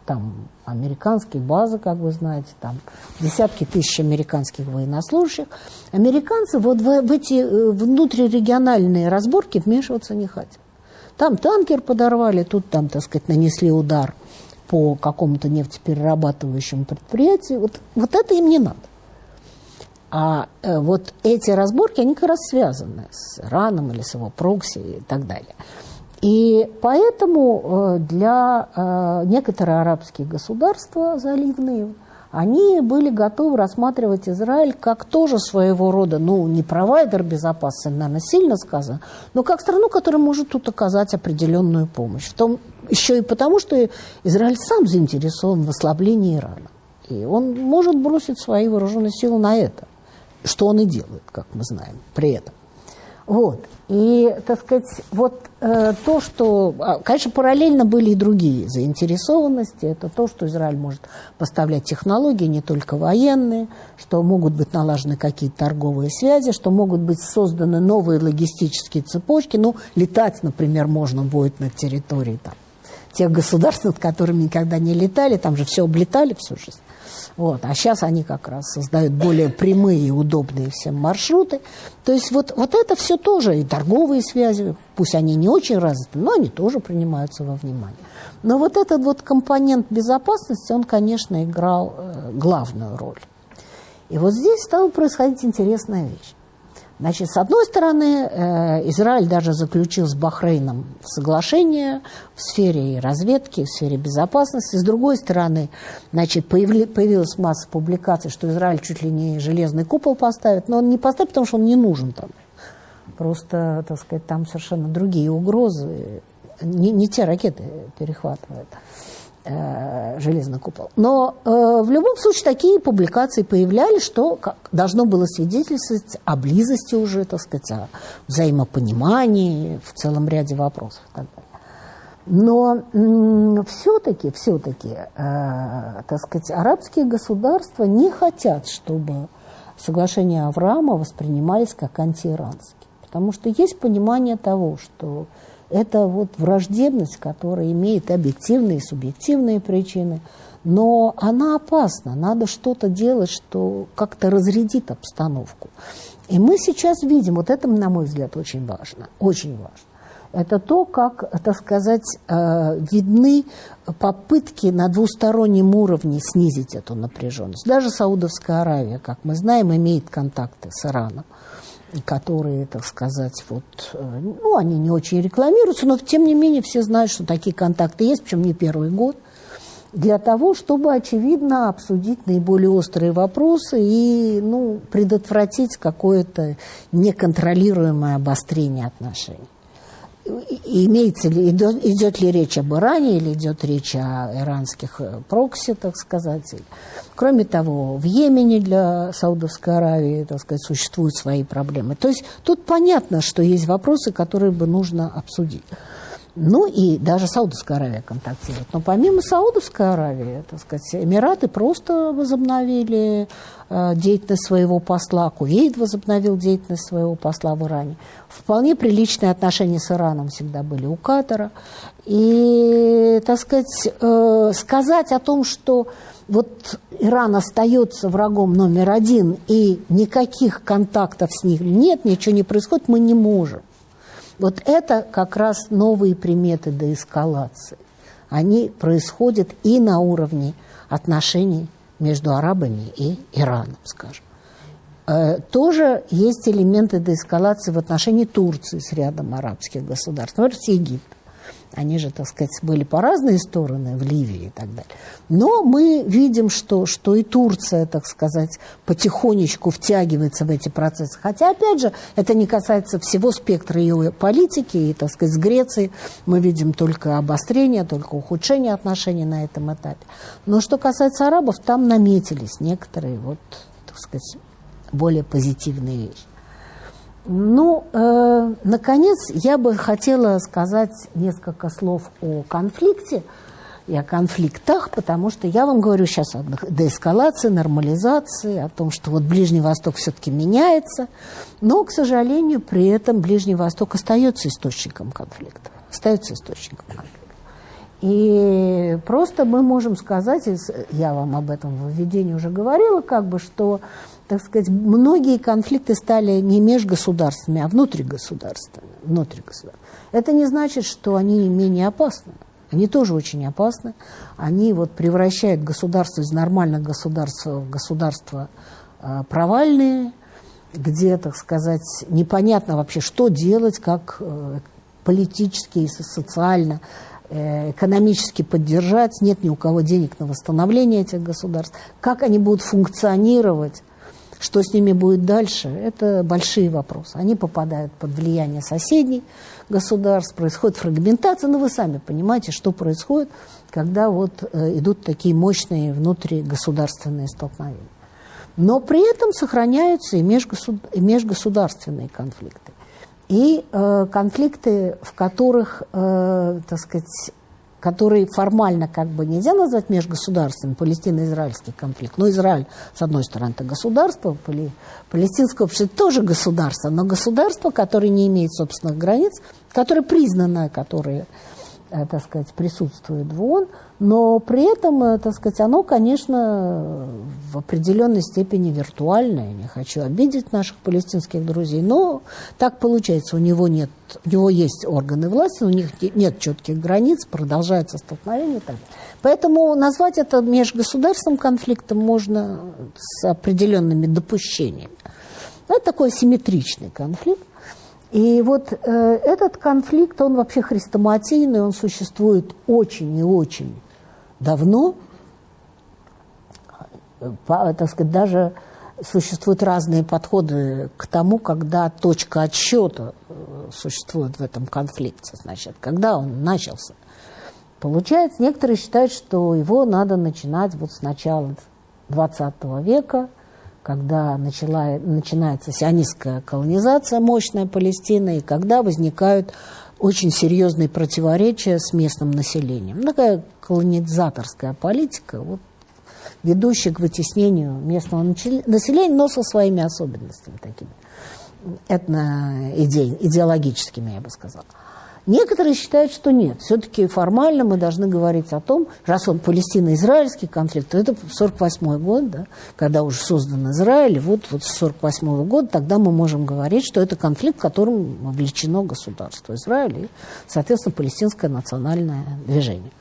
там американские базы, как вы знаете, там десятки тысяч американских военнослужащих, американцы вот в, в эти э, внутрирегиональные разборки вмешиваться не хотят. Там танкер подорвали, тут там, так сказать, нанесли удар по какому-то нефтеперерабатывающему предприятию. Вот, вот это им не надо. А э, вот эти разборки, они как раз связаны с Ираном или с его прокси и так далее. И поэтому э, для э, некоторых арабских государств заливные, они были готовы рассматривать Израиль как тоже своего рода, ну, не провайдер безопасности, наверное, сильно сказано, но как страну, которая может тут оказать определенную помощь. В том, еще и потому, что Израиль сам заинтересован в ослаблении Ирана. И он может бросить свои вооруженные силы на это что он и делает, как мы знаем, при этом. Вот. И, так сказать, вот э, то, что... А, конечно, параллельно были и другие заинтересованности. Это то, что Израиль может поставлять технологии, не только военные, что могут быть налажены какие-то торговые связи, что могут быть созданы новые логистические цепочки. Ну, летать, например, можно будет на территории там, тех государств, над которыми никогда не летали. Там же все облетали всю жизнь. Вот. А сейчас они как раз создают более прямые и удобные всем маршруты. То есть вот, вот это все тоже, и торговые связи, пусть они не очень развиты, но они тоже принимаются во внимание. Но вот этот вот компонент безопасности, он, конечно, играл э, главную роль. И вот здесь стала происходить интересная вещь. Значит, с одной стороны, э, Израиль даже заключил с Бахрейном соглашение в сфере разведки, в сфере безопасности. С другой стороны, значит, появилась масса публикаций, что Израиль чуть ли не железный купол поставит, но он не поставит, потому что он не нужен там. Просто, так сказать, там совершенно другие угрозы, не, не те ракеты перехватывают железный купол. Но э, в любом случае такие публикации появлялись, что как, должно было свидетельствовать о близости уже, так сказать, о взаимопонимании в целом ряде вопросов. Но все-таки, все-таки, э, так сказать, арабские государства не хотят, чтобы соглашения Авраама воспринимались как антииранские. Потому что есть понимание того, что это вот враждебность, которая имеет объективные и субъективные причины, но она опасна. Надо что-то делать, что как-то разрядит обстановку. И мы сейчас видим, вот это, на мой взгляд, очень важно, очень важно. Это то, как, так сказать, э, видны попытки на двустороннем уровне снизить эту напряженность. Даже Саудовская Аравия, как мы знаем, имеет контакты с Ираном которые, так сказать, вот, э, ну, они не очень рекламируются, но тем не менее все знают, что такие контакты есть, причем не первый год, для того, чтобы, очевидно, обсудить наиболее острые вопросы и, ну, предотвратить какое-то неконтролируемое обострение отношений имеется ли, идет, идет ли речь об Иране или идет речь о иранских э, прокси, так сказать. Кроме того, в Йемене для Саудовской Аравии, так сказать, существуют свои проблемы. То есть тут понятно, что есть вопросы, которые бы нужно обсудить. Ну и даже Саудовская Аравия контактирует. Но помимо Саудовской Аравии, так сказать, Эмираты просто возобновили э, деятельность своего посла, Кувейт возобновил деятельность своего посла в Иране. Вполне приличные отношения с Ираном всегда были у Катара. И, так сказать, э, сказать о том, что вот Иран остается врагом номер один и никаких контактов с ним нет, ничего не происходит, мы не можем. Вот это как раз новые приметы деэскалации. Они происходят и на уровне отношений между арабами и Ираном, скажем. Э, тоже есть элементы деэскалации в отношении Турции с рядом арабских государств, например, с Египтом. Они же, так сказать, были по разные стороны в Ливии и так далее. Но мы видим, что, что и Турция, так сказать, потихонечку втягивается в эти процессы. Хотя, опять же, это не касается всего спектра ее политики. И, так сказать, с Грецией мы видим только обострение, только ухудшение отношений на этом этапе. Но что касается арабов, там наметились некоторые, вот, так сказать, более позитивные вещи. Ну, э, наконец, я бы хотела сказать несколько слов о конфликте и о конфликтах, потому что я вам говорю сейчас о деэскалации, нормализации, о том, что вот Ближний Восток все-таки меняется, но, к сожалению, при этом Ближний Восток остается источником конфликта, остается источником конфликта. И просто мы можем сказать, я вам об этом в введении уже говорила, как бы, что так сказать, многие конфликты стали не межгосударственными, а внутригосударственными. внутригосударственными. Это не значит, что они менее опасны. Они тоже очень опасны. Они вот превращают государство из нормальных государств в государства провальные, где, так сказать, непонятно вообще, что делать, как э, политически и социально э, экономически поддержать, нет ни у кого денег на восстановление этих государств, как они будут функционировать что с ними будет дальше, это большие вопросы. Они попадают под влияние соседних государств, происходит фрагментация, но вы сами понимаете, что происходит, когда вот э, идут такие мощные внутригосударственные столкновения. Но при этом сохраняются и межгосударственные конфликты. И э, конфликты, в которых, э, так сказать, который формально как бы нельзя назвать межгосударственным, палестино-израильский конфликт. Но Израиль, с одной стороны, это государство, палестинское общество тоже государство, но государство, которое не имеет собственных границ, которое признано, которое так сказать, присутствует в ООН, но при этом, э, так сказать, оно, конечно, в определенной степени виртуальное. Не хочу обидеть наших палестинских друзей, но так получается. У него, нет, у него есть органы власти, у них нет четких границ, продолжается столкновение так. Поэтому назвать это межгосударственным конфликтом можно с определенными допущениями. Это такой симметричный конфликт. И вот э, этот конфликт, он вообще хрестоматийный, он существует очень и очень давно. По, так сказать, даже существуют разные подходы к тому, когда точка отсчета э, существует в этом конфликте, значит, когда он начался. Получается, некоторые считают, что его надо начинать вот с начала XX века – когда начала, начинается сионистская колонизация, мощная Палестины, и когда возникают очень серьезные противоречия с местным населением. Ну, такая колонизаторская политика, вот, ведущая к вытеснению местного населения, но со своими особенностями такими, этно-идеологическими, я бы сказала. Некоторые считают, что нет. Все-таки формально мы должны говорить о том, раз он палестино-израильский конфликт, то это 48 год, да, когда уже создан Израиль, вот, вот с 48 -го года тогда мы можем говорить, что это конфликт, в котором вовлечено государство Израиль и, соответственно, палестинское национальное движение.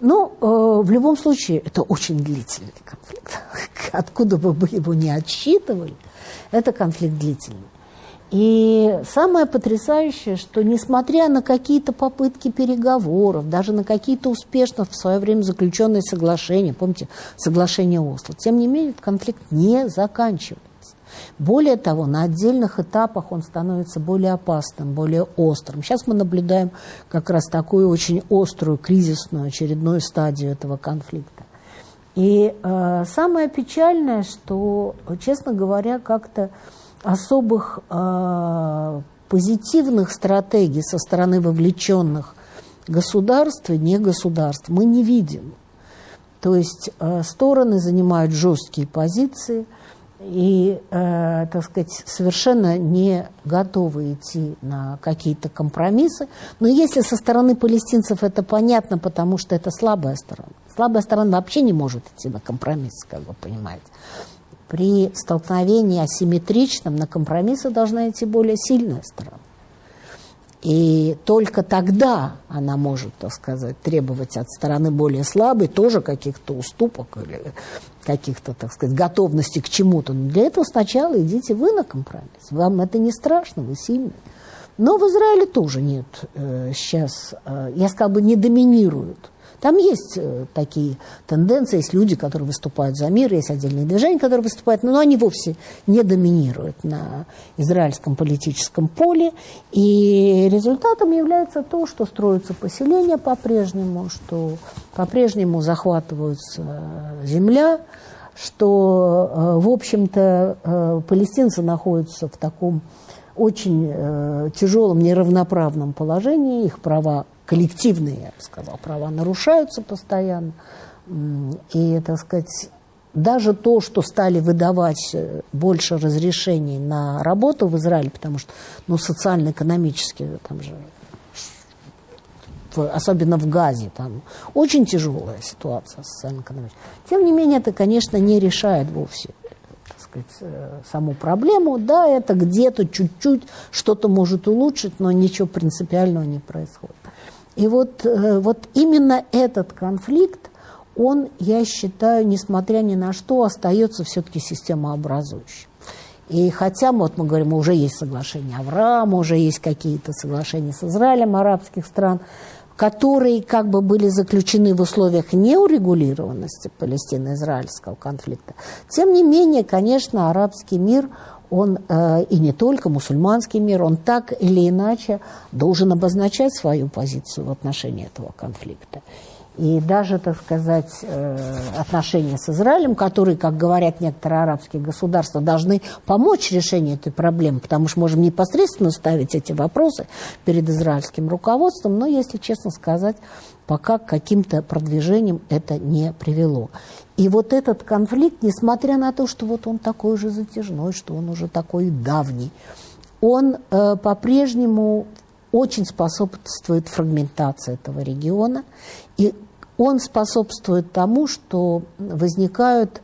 Но ну, э, в любом случае это очень длительный конфликт. Откуда бы мы его не отсчитывали, это конфликт длительный. И самое потрясающее, что несмотря на какие-то попытки переговоров, даже на какие-то успешно в свое время заключенные соглашения, помните, соглашение Осло, тем не менее конфликт не заканчивается. Более того, на отдельных этапах он становится более опасным, более острым. Сейчас мы наблюдаем как раз такую очень острую, кризисную очередную стадию этого конфликта. И э, самое печальное, что, честно говоря, как-то особых э, позитивных стратегий со стороны вовлеченных государств и не государств мы не видим. То есть э, стороны занимают жесткие позиции и, э, так сказать, совершенно не готовы идти на какие-то компромиссы. Но если со стороны палестинцев это понятно, потому что это слабая сторона. Слабая сторона вообще не может идти на компромисс, как вы понимаете при столкновении асимметричном на компромиссы должна идти более сильная сторона. И только тогда она может, так сказать, требовать от стороны более слабой тоже каких-то уступок или каких-то, так сказать, готовности к чему-то. Но для этого сначала идите вы на компромисс. Вам это не страшно, вы сильны. Но в Израиле тоже нет э, сейчас, э, я сказала бы, не доминируют. Там есть э, такие тенденции, есть люди, которые выступают за мир, есть отдельные движения, которые выступают, но они вовсе не доминируют на израильском политическом поле. И результатом является то, что строятся поселения по-прежнему, что по-прежнему захватывается земля, что, э, в общем-то, э, палестинцы находятся в таком очень э, тяжелом, неравноправном положении, их права коллективные, я бы сказала, права нарушаются постоянно. И, так сказать, даже то, что стали выдавать больше разрешений на работу в Израиле, потому что, ну, социально-экономически там же особенно в Газе, там очень тяжелая ситуация социально-экономическая. Тем не менее, это, конечно, не решает вовсе так сказать, э, саму проблему. Да, это где-то чуть-чуть что-то может улучшить, но ничего принципиального не происходит. И вот, э, вот именно этот конфликт, он, я считаю, несмотря ни на что, остается все-таки системообразующим. И хотя вот мы говорим, уже есть соглашение Авраама, уже есть какие-то соглашения с Израилем арабских стран, которые как бы были заключены в условиях неурегулированности палестино-израильского конфликта. Тем не менее, конечно, арабский мир, он, э, и не только мусульманский мир, он так или иначе должен обозначать свою позицию в отношении этого конфликта. И даже, так сказать, э, отношения с Израилем, которые, как говорят некоторые арабские государства, должны помочь решению этой проблемы, потому что можем непосредственно ставить эти вопросы перед израильским руководством, но, если честно сказать, пока к каким-то продвижениям это не привело. И вот этот конфликт, несмотря на то, что вот он такой же затяжной, что он уже такой давний, он э, по-прежнему очень способствует фрагментации этого региона, и он способствует тому, что возникают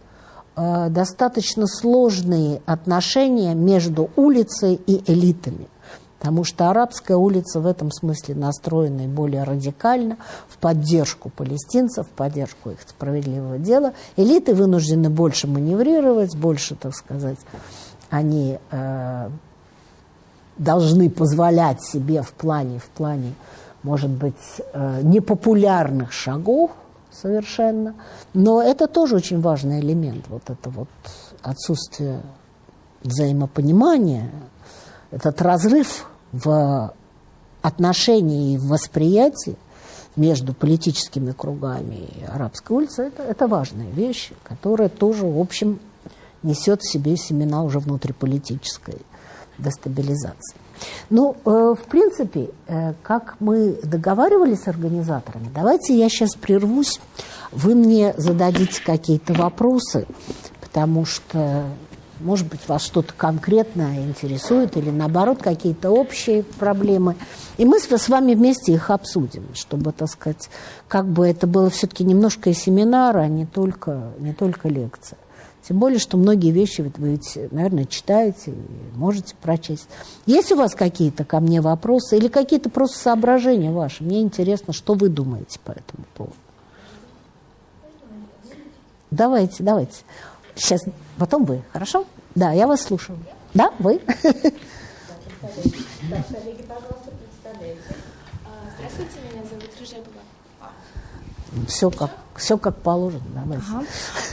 э, достаточно сложные отношения между улицей и элитами. Потому что арабская улица в этом смысле настроена более радикально, в поддержку палестинцев, в поддержку их справедливого дела. Элиты вынуждены больше маневрировать, больше, так сказать, они э, должны позволять себе в плане, в плане может быть, э, непопулярных шагов совершенно. Но это тоже очень важный элемент, вот это вот отсутствие взаимопонимания, этот разрыв в отношении и в восприятии между политическими кругами и арабской улицей, это, это важная вещь, которая тоже, в общем, несет в себе семена уже внутриполитической дестабилизации. Ну, э, в принципе, э, как мы договаривались с организаторами, давайте я сейчас прервусь, вы мне зададите какие-то вопросы, потому что, может быть, вас что-то конкретно интересует или, наоборот, какие-то общие проблемы. И мы с вами вместе их обсудим, чтобы, так сказать, как бы это было все-таки немножко и семинар, а не только, не только лекция. Тем более, что многие вещи вы ведь, наверное, читаете и можете прочесть. Есть у вас какие-то ко мне вопросы или какие-то просто соображения ваши? Мне интересно, что вы думаете по этому поводу. Давайте, давайте. Сейчас, потом вы, хорошо? Да, я вас слушаю. Да, вы? Здравствуйте, меня зовут Рыжепова. Все как все как положено. Ага.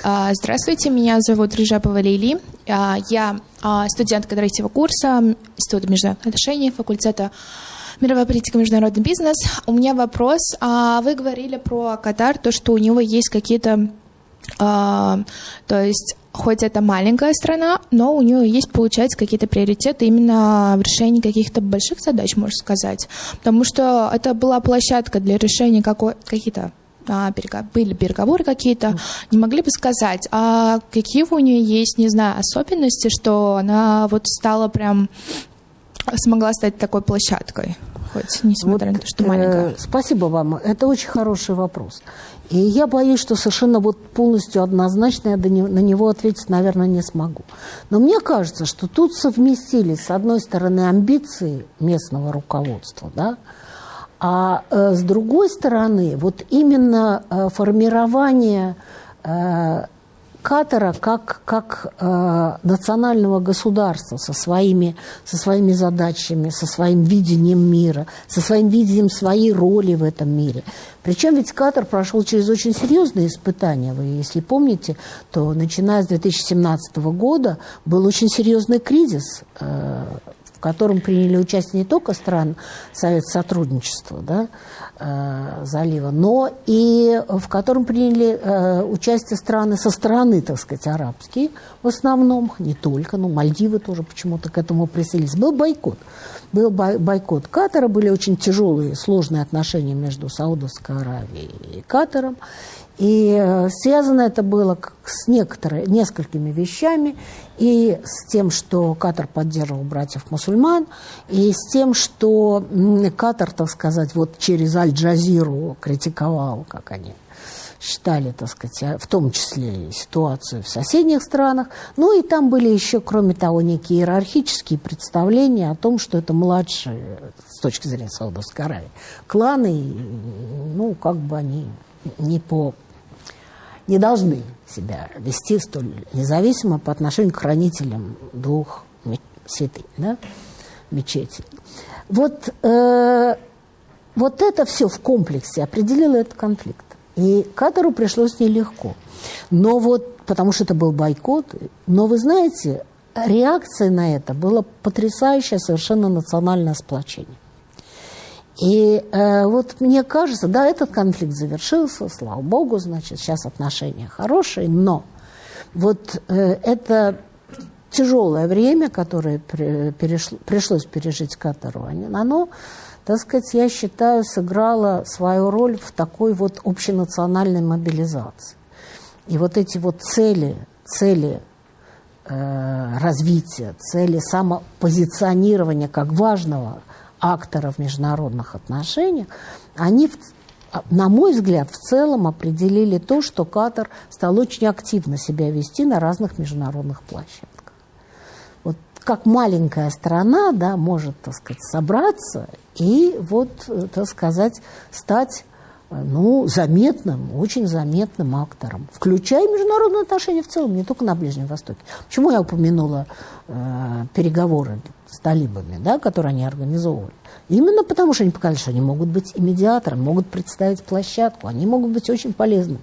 А, здравствуйте, меня зовут Рыжапова Лили. А, я а, студентка третьего курса Института международных отношений, факультета мировая политика, международный бизнес. У меня вопрос. Вы говорили про Катар, то, что у него есть какие-то... То есть хоть это маленькая страна, но у нее есть, получается, какие-то приоритеты именно в решении каких-то больших задач, можно сказать. Потому что это была площадка для решения каких-то а, были переговоры какие-то, не могли бы сказать, а какие у нее есть, не знаю, особенности, что она вот стала прям, смогла стать такой площадкой? Хоть несмотря вот, на то, что маленькая. Э, спасибо вам. Это очень хороший вопрос. И я боюсь, что совершенно вот полностью однозначно я на него ответить, наверное, не смогу. Но мне кажется, что тут совместились, с одной стороны, амбиции местного руководства, да, а э, с другой стороны, вот именно э, формирование э, Катара как, как э, национального государства со своими, со своими задачами, со своим видением мира, со своим видением своей роли в этом мире. Причем ведь Катар прошел через очень серьезные испытания. Вы, если помните, то начиная с 2017 года был очень серьезный кризис э, в котором приняли участие не только страны Совета сотрудничества да, залива, но и в котором приняли э, участие страны со стороны, так сказать, арабские в основном, не только, но Мальдивы тоже почему-то к этому присоединились. Был бойкот. Был бойкот Катара, были очень тяжелые, сложные отношения между Саудовской Аравией и Катаром. И э, связано это было с некоторыми, несколькими вещами, и с тем, что Катар поддерживал братьев-мусульман, и с тем, что Катар, так сказать, вот через Аль-Джазиру критиковал, как они считали, так сказать, а, в том числе и ситуацию в соседних странах. Ну и там были еще, кроме того, некие иерархические представления о том, что это младшие, с точки зрения Саудовской Аравии, кланы, ну, как бы они не по не должны себя вести столь независимо по отношению к хранителям двух святынь, да, мечетей. Вот, э, вот это все в комплексе определило этот конфликт. И Катару пришлось нелегко. Но вот, потому что это был бойкот, но вы знаете, реакция на это было потрясающее совершенно национальное сплочение. И э, вот мне кажется, да, этот конфликт завершился, слава богу, значит, сейчас отношения хорошие, но вот э, это тяжелое время, которое перешло, пришлось пережить Катару, оно, так сказать, я считаю, сыграло свою роль в такой вот общенациональной мобилизации. И вот эти вот цели, цели э, развития, цели самопозиционирования как важного актора в международных отношениях, они, на мой взгляд, в целом определили то, что Катар стал очень активно себя вести на разных международных площадках. Вот как маленькая страна да, может, так сказать, собраться и вот, так сказать, стать ну, заметным, очень заметным актором, включая международные отношения в целом, не только на Ближнем Востоке. Почему я упомянула э, переговоры с талибами, да, которые они организовывали? Именно потому, что они показали, что они могут быть и медиатором, могут представить площадку, они могут быть очень полезны.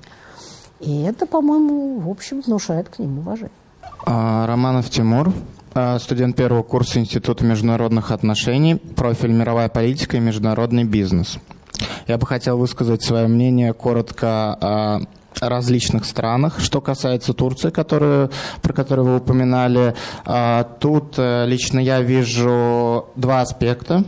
И это, по-моему, в общем, внушает к ним уважение. А, Романов Тимур, а, студент первого курса Института международных отношений, профиль мировая политика и международный бизнес. Я бы хотел высказать свое мнение коротко о различных странах. Что касается Турции, которую, про которую вы упоминали, а, тут э, лично я вижу два аспекта.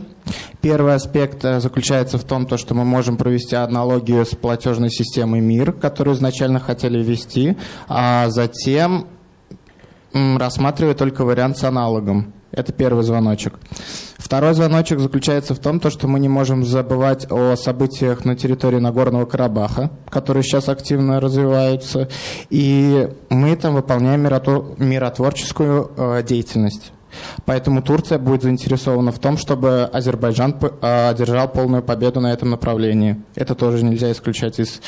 Первый аспект э, заключается в том, то, что мы можем провести аналогию с платежной системой МИР, которую изначально хотели ввести, а затем рассматривать только вариант с аналогом. Это первый звоночек. Второй звоночек заключается в том, что мы не можем забывать о событиях на территории Нагорного Карабаха, которые сейчас активно развиваются, и мы там выполняем миротворческую э, деятельность. Поэтому Турция будет заинтересована в том, чтобы Азербайджан э, одержал полную победу на этом направлении. Это тоже нельзя исключать из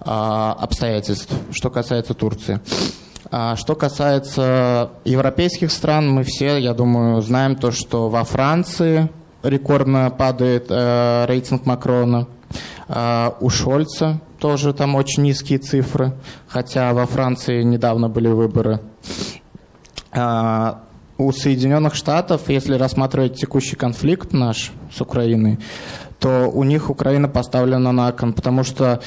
э, обстоятельств, что касается Турции. А что касается европейских стран, мы все, я думаю, знаем то, что во Франции рекордно падает э, рейтинг Макрона. Э, у Шольца тоже там очень низкие цифры, хотя во Франции недавно были выборы. Э, у Соединенных Штатов, если рассматривать текущий конфликт наш с Украиной, то у них Украина поставлена на кон, потому что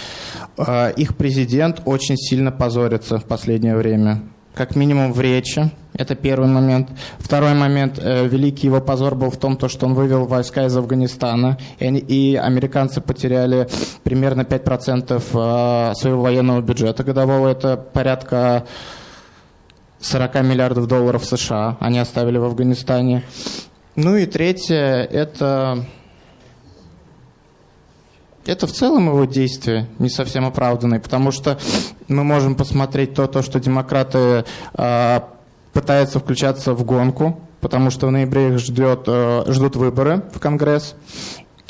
э, их президент очень сильно позорится в последнее время. Как минимум в речи, это первый момент. Второй момент, э, великий его позор был в том, то, что он вывел войска из Афганистана, и, они, и американцы потеряли примерно 5% э, своего военного бюджета годового, это порядка 40 миллиардов долларов США они оставили в Афганистане. Ну и третье, это это в целом его действия не совсем оправданные, потому что мы можем посмотреть то, то что демократы э, пытаются включаться в гонку, потому что в ноябре их ждет, э, ждут выборы в Конгресс.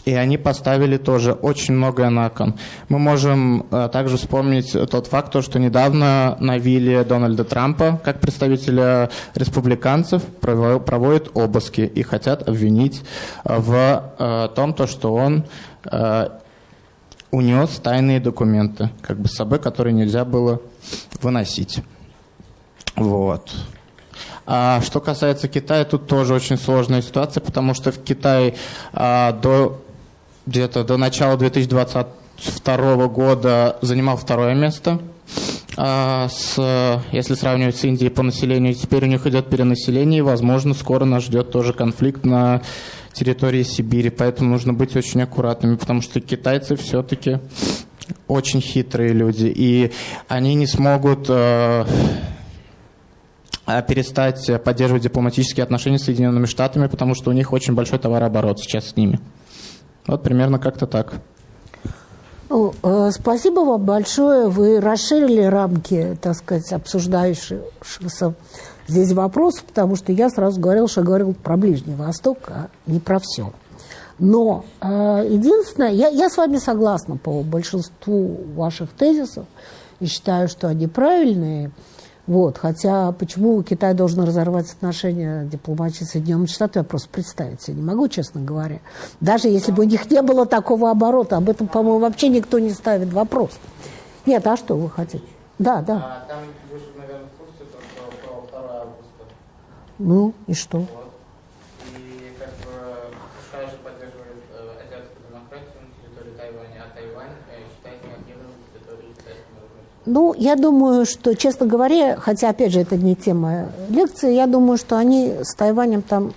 И они поставили тоже очень многое на кон. Мы можем э, также вспомнить тот факт, то, что недавно на вилле Дональда Трампа, как представителя республиканцев, прово- проводят обыски и хотят обвинить э, в э, том, то, что он унес тайные документы, как бы с собой, которые нельзя было выносить. Вот. А что касается Китая, тут тоже очень сложная ситуация, потому что в Китае а, до где-то до начала 2022 года занимал второе место. А, с, если сравнивать с Индией по населению, теперь у них идет перенаселение, и, возможно, скоро нас ждет тоже конфликт на территории Сибири, поэтому нужно быть очень аккуратными, потому что китайцы все-таки очень хитрые люди, и они не смогут э, перестать поддерживать дипломатические отношения с Соединенными Штатами, потому что у них очень большой товарооборот сейчас с ними. Вот примерно как-то так. Ну, э, спасибо вам большое. Вы расширили рамки, так сказать, обсуждающихся здесь вопросов, потому что я сразу говорил, что говорил про Ближний Восток, а не про все. Но э, единственное, я, я с вами согласна по большинству ваших тезисов и считаю, что они правильные. Вот, хотя почему Китай должен разорвать отношения дипломатии с Соединенными Штатами, я просто представить себе не могу, честно говоря. Даже если бы у них не было такого оборота, об этом, по-моему, вообще никто не ставит вопрос. Нет, а что вы хотите? Да, да. А там вы же, наверное, в курсе, что про 2 августа. Ну, и что? Вот. И как бы США же поддерживает э, азиатскую демократию на территории Тайваня, а Тайвань э, считается неотъемлемой территорией Китайской Народной Республики. Ну, я думаю, что, честно говоря, хотя, опять же, это не тема лекции, я думаю, что они с Тайванем там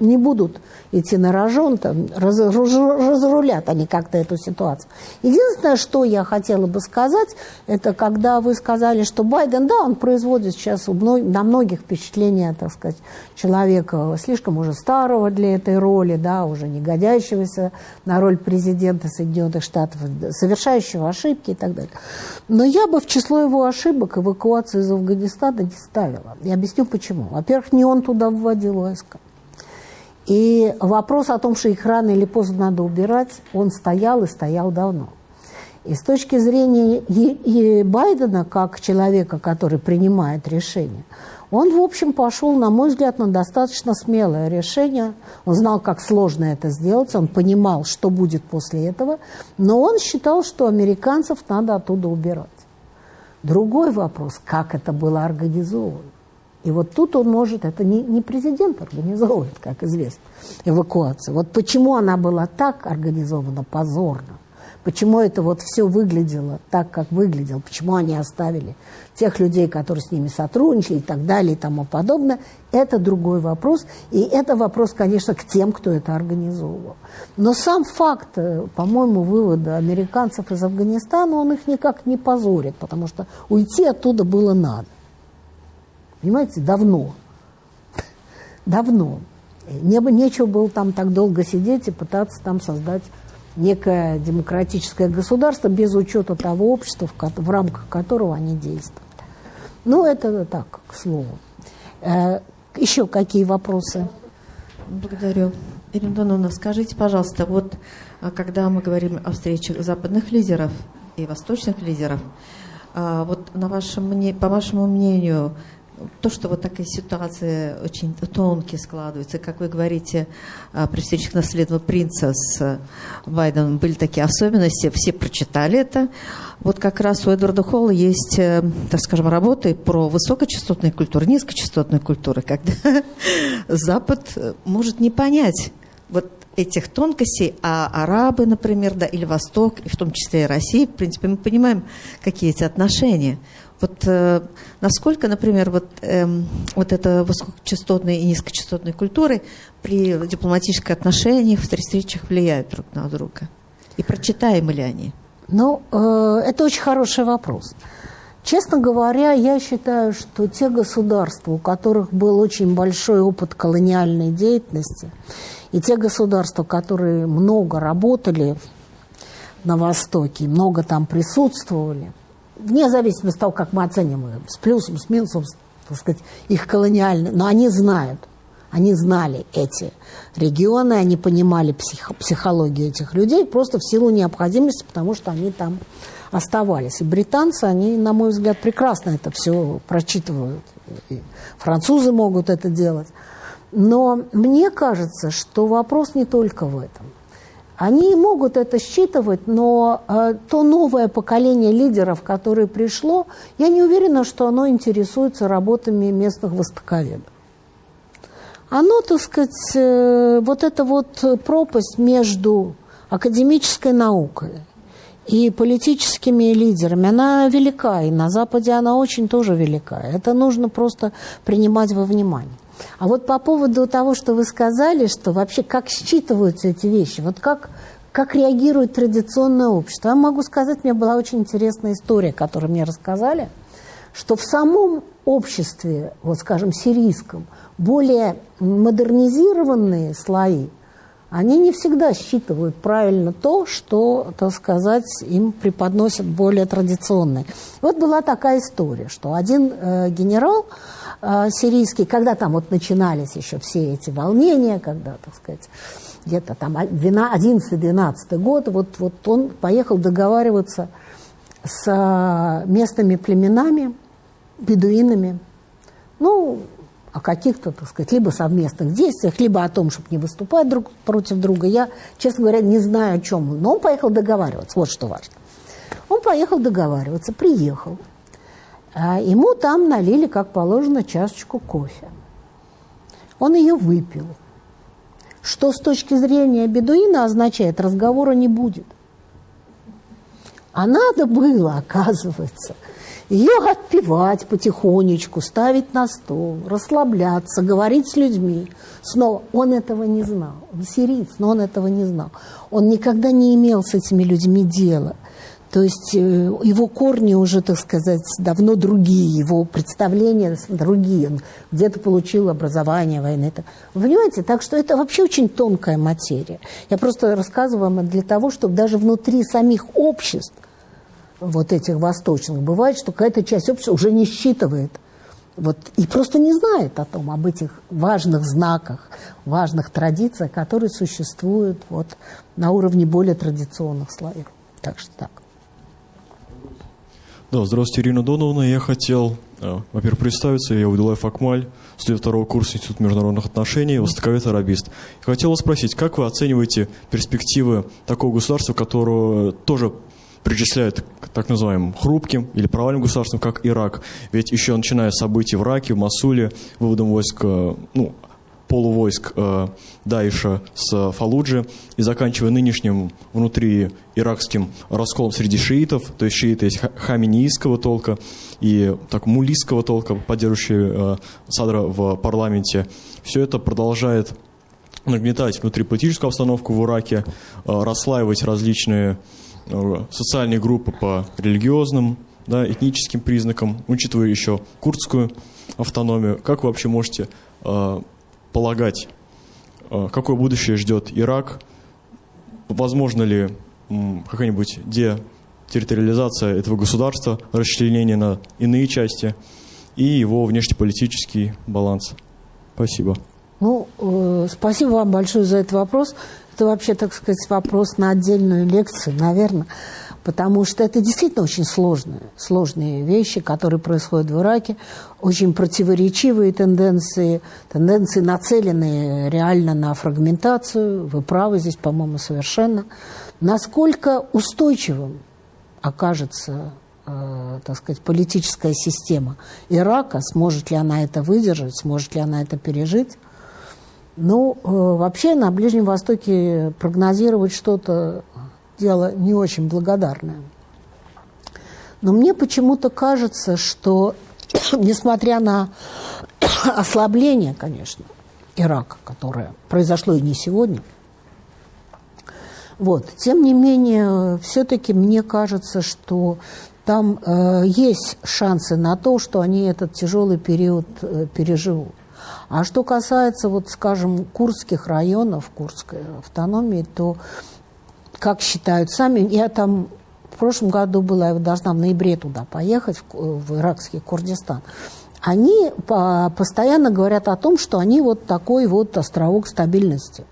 не будут идти на рожон, там, раз, раз- разрулят они как-то эту ситуацию. Единственное, что я хотела бы сказать, это когда вы сказали, что Байден, да, он производит сейчас на многих впечатление, так сказать, человека слишком уже старого для этой роли, да, уже не годящегося на роль президента Соединенных Штатов, совершающего ошибки и так далее. Но я бы в число его ошибок эвакуацию из Афганистана не ставила. Я объясню почему. Во-первых, не он туда вводил войска. И вопрос о том, что их рано или поздно надо убирать, он стоял и стоял давно. И с точки зрения Е- Е- Байдена, как человека, который принимает решения, он, в общем, пошел, на мой взгляд, на достаточно смелое решение. Он знал, как сложно это сделать, он понимал, что будет после этого, но он считал, что американцев надо оттуда убирать. Другой вопрос, как это было организовано. И вот тут он может, это не, не президент организовывает, как известно, эвакуацию. Вот почему она была так организована позорно, почему это вот все выглядело так, как выглядело, почему они оставили тех людей, которые с ними сотрудничали и так далее и тому подобное, это другой вопрос. И это вопрос, конечно, к тем, кто это организовывал. Но сам факт, э, по-моему, вывода американцев из Афганистана, он их никак не позорит, потому что уйти оттуда было надо. Понимаете, давно. Давно. Не, нечего было там так долго сидеть и пытаться там создать некое демократическое государство без учета того общества, в, в рамках которого они действуют. Ну, это так, к слову. Э, еще какие вопросы? Благодарю. Ирина Доновна, скажите, пожалуйста, вот а, когда мы говорим о встречах западных лидеров и восточных лидеров, а, вот на вашем, по вашему мнению, то, что вот такая ситуация очень тонкие складывается, как вы говорите, а, при встречах наследного принца с а, Байденом были такие особенности, все прочитали это. Вот как раз у Эдварда Холла есть, э, так скажем, работы про высокочастотные культуры, низкочастотные культуры, когда Запад э, может не понять вот этих тонкостей, а арабы, например, да, или Восток, и в том числе и Россия, в принципе, мы понимаем, какие эти отношения. Вот э, насколько, например, вот, эм, вот это высокочастотные и низкочастотные культуры при дипломатических отношениях, при встречах влияют друг на друга? И прочитаемы ли они? Ну, э, это очень хороший вопрос. Честно говоря, я считаю, что те государства, у которых был очень большой опыт колониальной деятельности, и те государства, которые много работали на Востоке, много там присутствовали, вне зависимости от того, как мы оценим их, с плюсом, с минусом, так сказать, их колониальные, но они знают, Они знали эти регионы, они понимали псих, психологию этих людей просто в силу необходимости, потому что они там оставались. И британцы, они, на мой взгляд, прекрасно это все прочитывают. И французы могут это делать. Но мне кажется, что вопрос не только в этом. Они могут это считывать, но э, то новое поколение лидеров, которое пришло, я не уверена, что оно интересуется работами местных востоковедов. Оно, так сказать, э, вот эта вот пропасть между академической наукой и политическими лидерами, она велика, и на Западе она очень тоже велика. Это нужно просто принимать во внимание. А вот по поводу того, что вы сказали, что вообще как считываются эти вещи, вот как, как реагирует традиционное общество, я могу сказать, меня была очень интересная история, которую мне рассказали, что в самом обществе, вот скажем, сирийском, более модернизированные слои, они не всегда считывают правильно то, что, так сказать, им преподносят более традиционные. Вот была такая история, что один э, генерал, э, сирийский, когда там вот начинались еще все эти волнения, когда, так сказать, где-то там 11-12 год, вот, вот он поехал договариваться с э, местными племенами, бедуинами, ну, о каких-то, так сказать, либо совместных действиях, либо о том, чтобы не выступать друг против друга. Я, честно говоря, не знаю, о чем. Но он поехал договариваться, вот что важно. Он поехал договариваться, приехал. А ему там налили, как положено, чашечку кофе. Он ее выпил. Что с точки зрения бедуина означает, разговора не будет. А надо было, оказывается, ее отпевать потихонечку, ставить на стол, расслабляться, говорить с людьми. Снова, он этого не знал. Он сириец, но он этого не знал. Он никогда не имел с этими людьми дела. То есть э, его корни уже, так сказать, давно другие, его представления другие. Он где-то получил образование войны. Вы понимаете? Так что это вообще очень тонкая материя. Я просто рассказываю вам для того, чтобы даже внутри самих обществ вот этих восточных бывает, что какая-то часть общества уже не считывает вот, и просто не знает о том, об этих важных знаках, важных традициях, которые существуют вот, на уровне более традиционных слоев. Так что так. Да, здравствуйте, Ирина Доновна. Я хотел, э, во-первых, представиться. Я Удулаев Акмаль, студент второго курса Института международных отношений, востоковед арабист. И хотел вас спросить, как вы оцениваете перспективы такого государства, которое тоже причисляют к так называемым хрупким или провальным государствам, как Ирак. Ведь еще начиная с событий в Ираке, в Масуле, выводом войск, э, ну, полувойск э, Даиша с Фалуджи и заканчивая нынешним внутри иракским расколом среди шиитов, то есть шииты есть хаминийского толка и так мулийского толка, поддерживающие э, Садра в парламенте. Все это продолжает нагнетать внутриполитическую обстановку в Ираке, э, расслаивать различные Э, социальные группы по религиозным, да, этническим признакам, учитывая еще курдскую автономию. Как вы вообще можете э, полагать, э, какое будущее ждет Ирак? Возможно ли какая-нибудь детерриториализация этого государства, расчленение на иные части и его внешнеполитический баланс? Спасибо. Ну, э, спасибо вам большое за этот вопрос это вообще, так сказать, вопрос на отдельную лекцию, наверное, потому что это действительно очень сложные, сложные вещи, которые происходят в Ираке, очень противоречивые тенденции, тенденции, нацеленные реально на фрагментацию. Вы правы здесь, по-моему, совершенно. Насколько устойчивым окажется э, так сказать, политическая система Ирака, сможет ли она это выдержать, сможет ли она это пережить, ну, э, вообще на Ближнем Востоке прогнозировать что-то дело не очень благодарное. Но мне почему-то кажется, что, несмотря на ослабление, конечно, Ирака, которое произошло и не сегодня, вот, тем не менее, все-таки мне кажется, что там э, есть шансы на то, что они этот тяжелый период э, переживут. А что касается, вот, скажем, курских районов, Курской автономии, то, как считают сами, я там в прошлом году была, я должна в ноябре туда поехать, в, в иракский Курдистан. они постоянно говорят о том, что они вот такой вот островок стабильности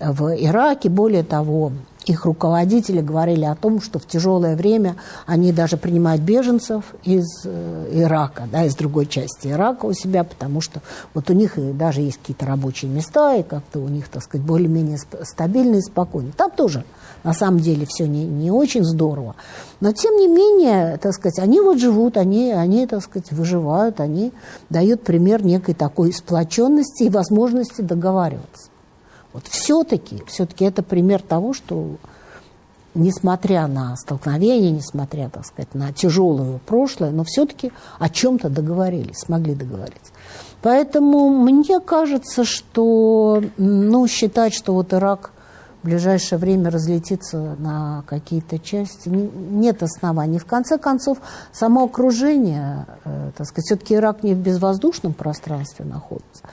в Ираке. Более того, их руководители говорили о том, что в тяжелое время они даже принимают беженцев из э, Ирака, да, из другой части Ирака у себя, потому что вот у них даже есть какие-то рабочие места, и как-то у них, так сказать, более-менее стабильно и спокойно. Там тоже, на самом деле, все не, не очень здорово. Но, тем не менее, так сказать, они вот живут, они, они, так сказать, выживают, они дают пример некой такой сплоченности и возможности договариваться. Вот все-таки, все-таки это пример того, что несмотря на столкновения, несмотря, так сказать, на тяжелое прошлое, но все-таки о чем-то договорились, смогли договориться. Поэтому мне кажется, что ну, считать, что вот Ирак в ближайшее время разлетится на какие-то части, нет оснований. В конце концов, само окружение, э, так сказать, все-таки Ирак не в безвоздушном пространстве находится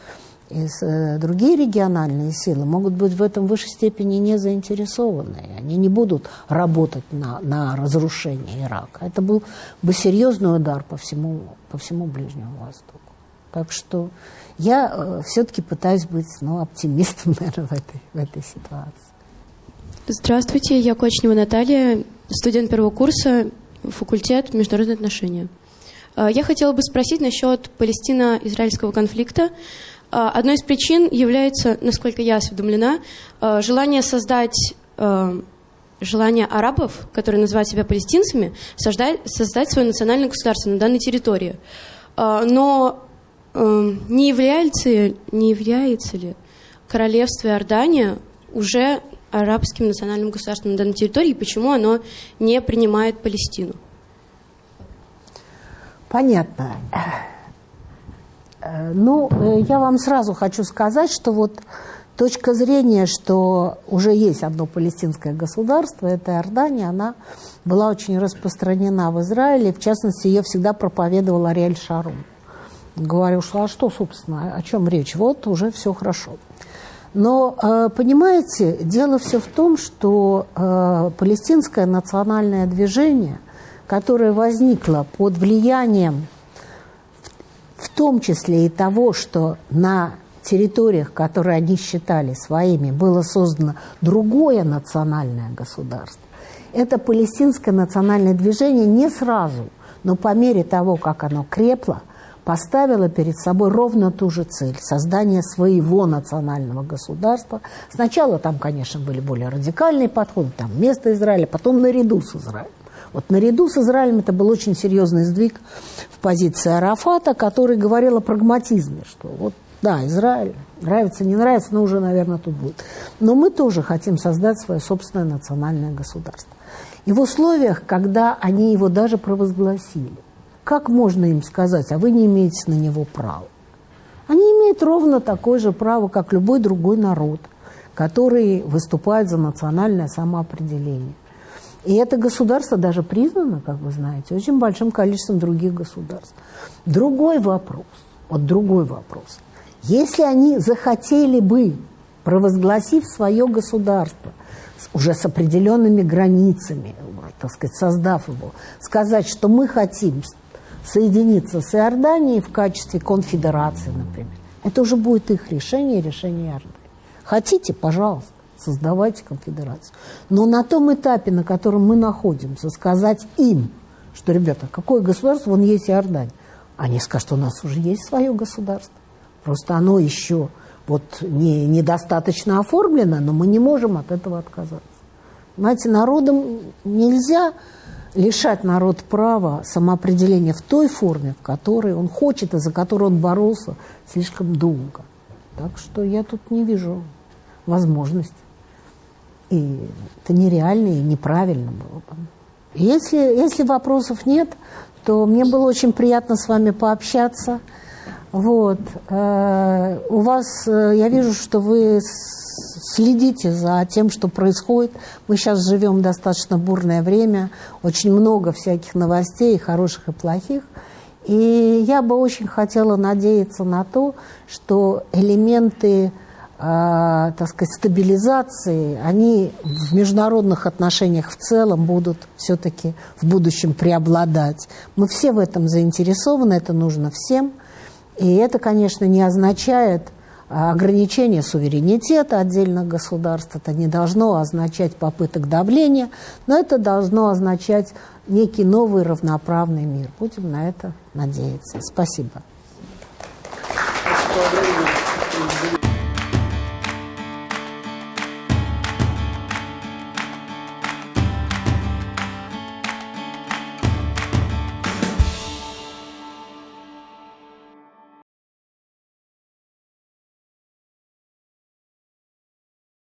и э, другие региональные силы могут быть в этом в высшей степени не заинтересованы. Они не будут работать на, на разрушение Ирака. Это был бы серьезный удар по всему, по всему Ближнему Востоку. Так что я э, все-таки пытаюсь быть ну, оптимистом, наверное, в этой, в этой ситуации. Здравствуйте, я Кочнева Наталья, студент первого курса, факультет международные отношения. Э, я хотела бы спросить насчет палестино-израильского конфликта. А, одной из причин является, насколько я осведомлена, а, желание создать а, желание арабов, которые называют себя палестинцами, создать, создать свое национальное государство на данной территории. Но не является, не является ли королевство Иордания уже арабским национальным государством на данной территории, и почему оно не принимает Палестину? Понятно. Э, ну, э, я вам сразу хочу сказать, что вот точка зрения, что уже есть одно палестинское государство, это Иордания, она была очень распространена в Израиле, в частности, ее всегда проповедовал Ариэль Шарун. Говорил, что а что, собственно, о чем речь? Вот уже все хорошо. Но, э, понимаете, дело все в том, что палестинское национальное движение, которое возникло под влиянием в том числе и того, что на территориях, которые они считали своими, было создано другое национальное государство. Это палестинское национальное движение не сразу, но по мере того, как оно крепло, поставило перед собой ровно ту же цель – создание своего национального государства. Сначала там, конечно, были более радикальные подходы, там место Израиля, потом наряду с Израилем. Вот наряду с Израилем это был очень серьезный сдвиг в позиции Арафата, который говорил о прагматизме, что вот да, Израиль, нравится, не нравится, но уже, наверное, тут будет. Но мы тоже хотим создать свое собственное национальное государство. И в условиях, когда они его даже провозгласили, как можно им сказать, а вы не имеете на него права? Они имеют ровно такое же право, как любой другой народ, который выступает за национальное самоопределение. И это государство даже признано, как вы знаете, очень большим количеством других государств. Другой вопрос, вот другой вопрос. Если они захотели бы, провозгласив свое государство, уже с определенными границами, так сказать, создав его, сказать, что мы хотим соединиться с Иорданией в качестве конфедерации, например, это уже будет их решение, решение Иордании. Хотите, пожалуйста создавайте конфедерацию. Но на том этапе, на котором мы находимся, сказать им, что, ребята, какое государство, вон есть Иордания. Они скажут, у нас уже есть свое государство. Просто оно еще вот не, недостаточно оформлено, но мы не можем от этого отказаться. Знаете, народом нельзя лишать народ права самоопределения в той форме, в которой он хочет и за которую он боролся слишком долго. Так что я тут не вижу возможности. И это нереально и неправильно было бы. Если, если вопросов нет, то мне было очень приятно с вами пообщаться. Вот. Э, у вас, э, я вижу, что вы следите за тем, что происходит. Мы сейчас живем достаточно бурное время, очень много всяких новостей, хороших и плохих. И я бы очень хотела надеяться на то, что элементы так сказать, стабилизации, они в международных отношениях в целом будут все-таки в будущем преобладать. Мы все в этом заинтересованы, это нужно всем. И это, конечно, не означает а, ограничение суверенитета отдельных государств, это не должно означать попыток давления, но это должно означать некий новый равноправный мир. Будем на это надеяться. Спасибо.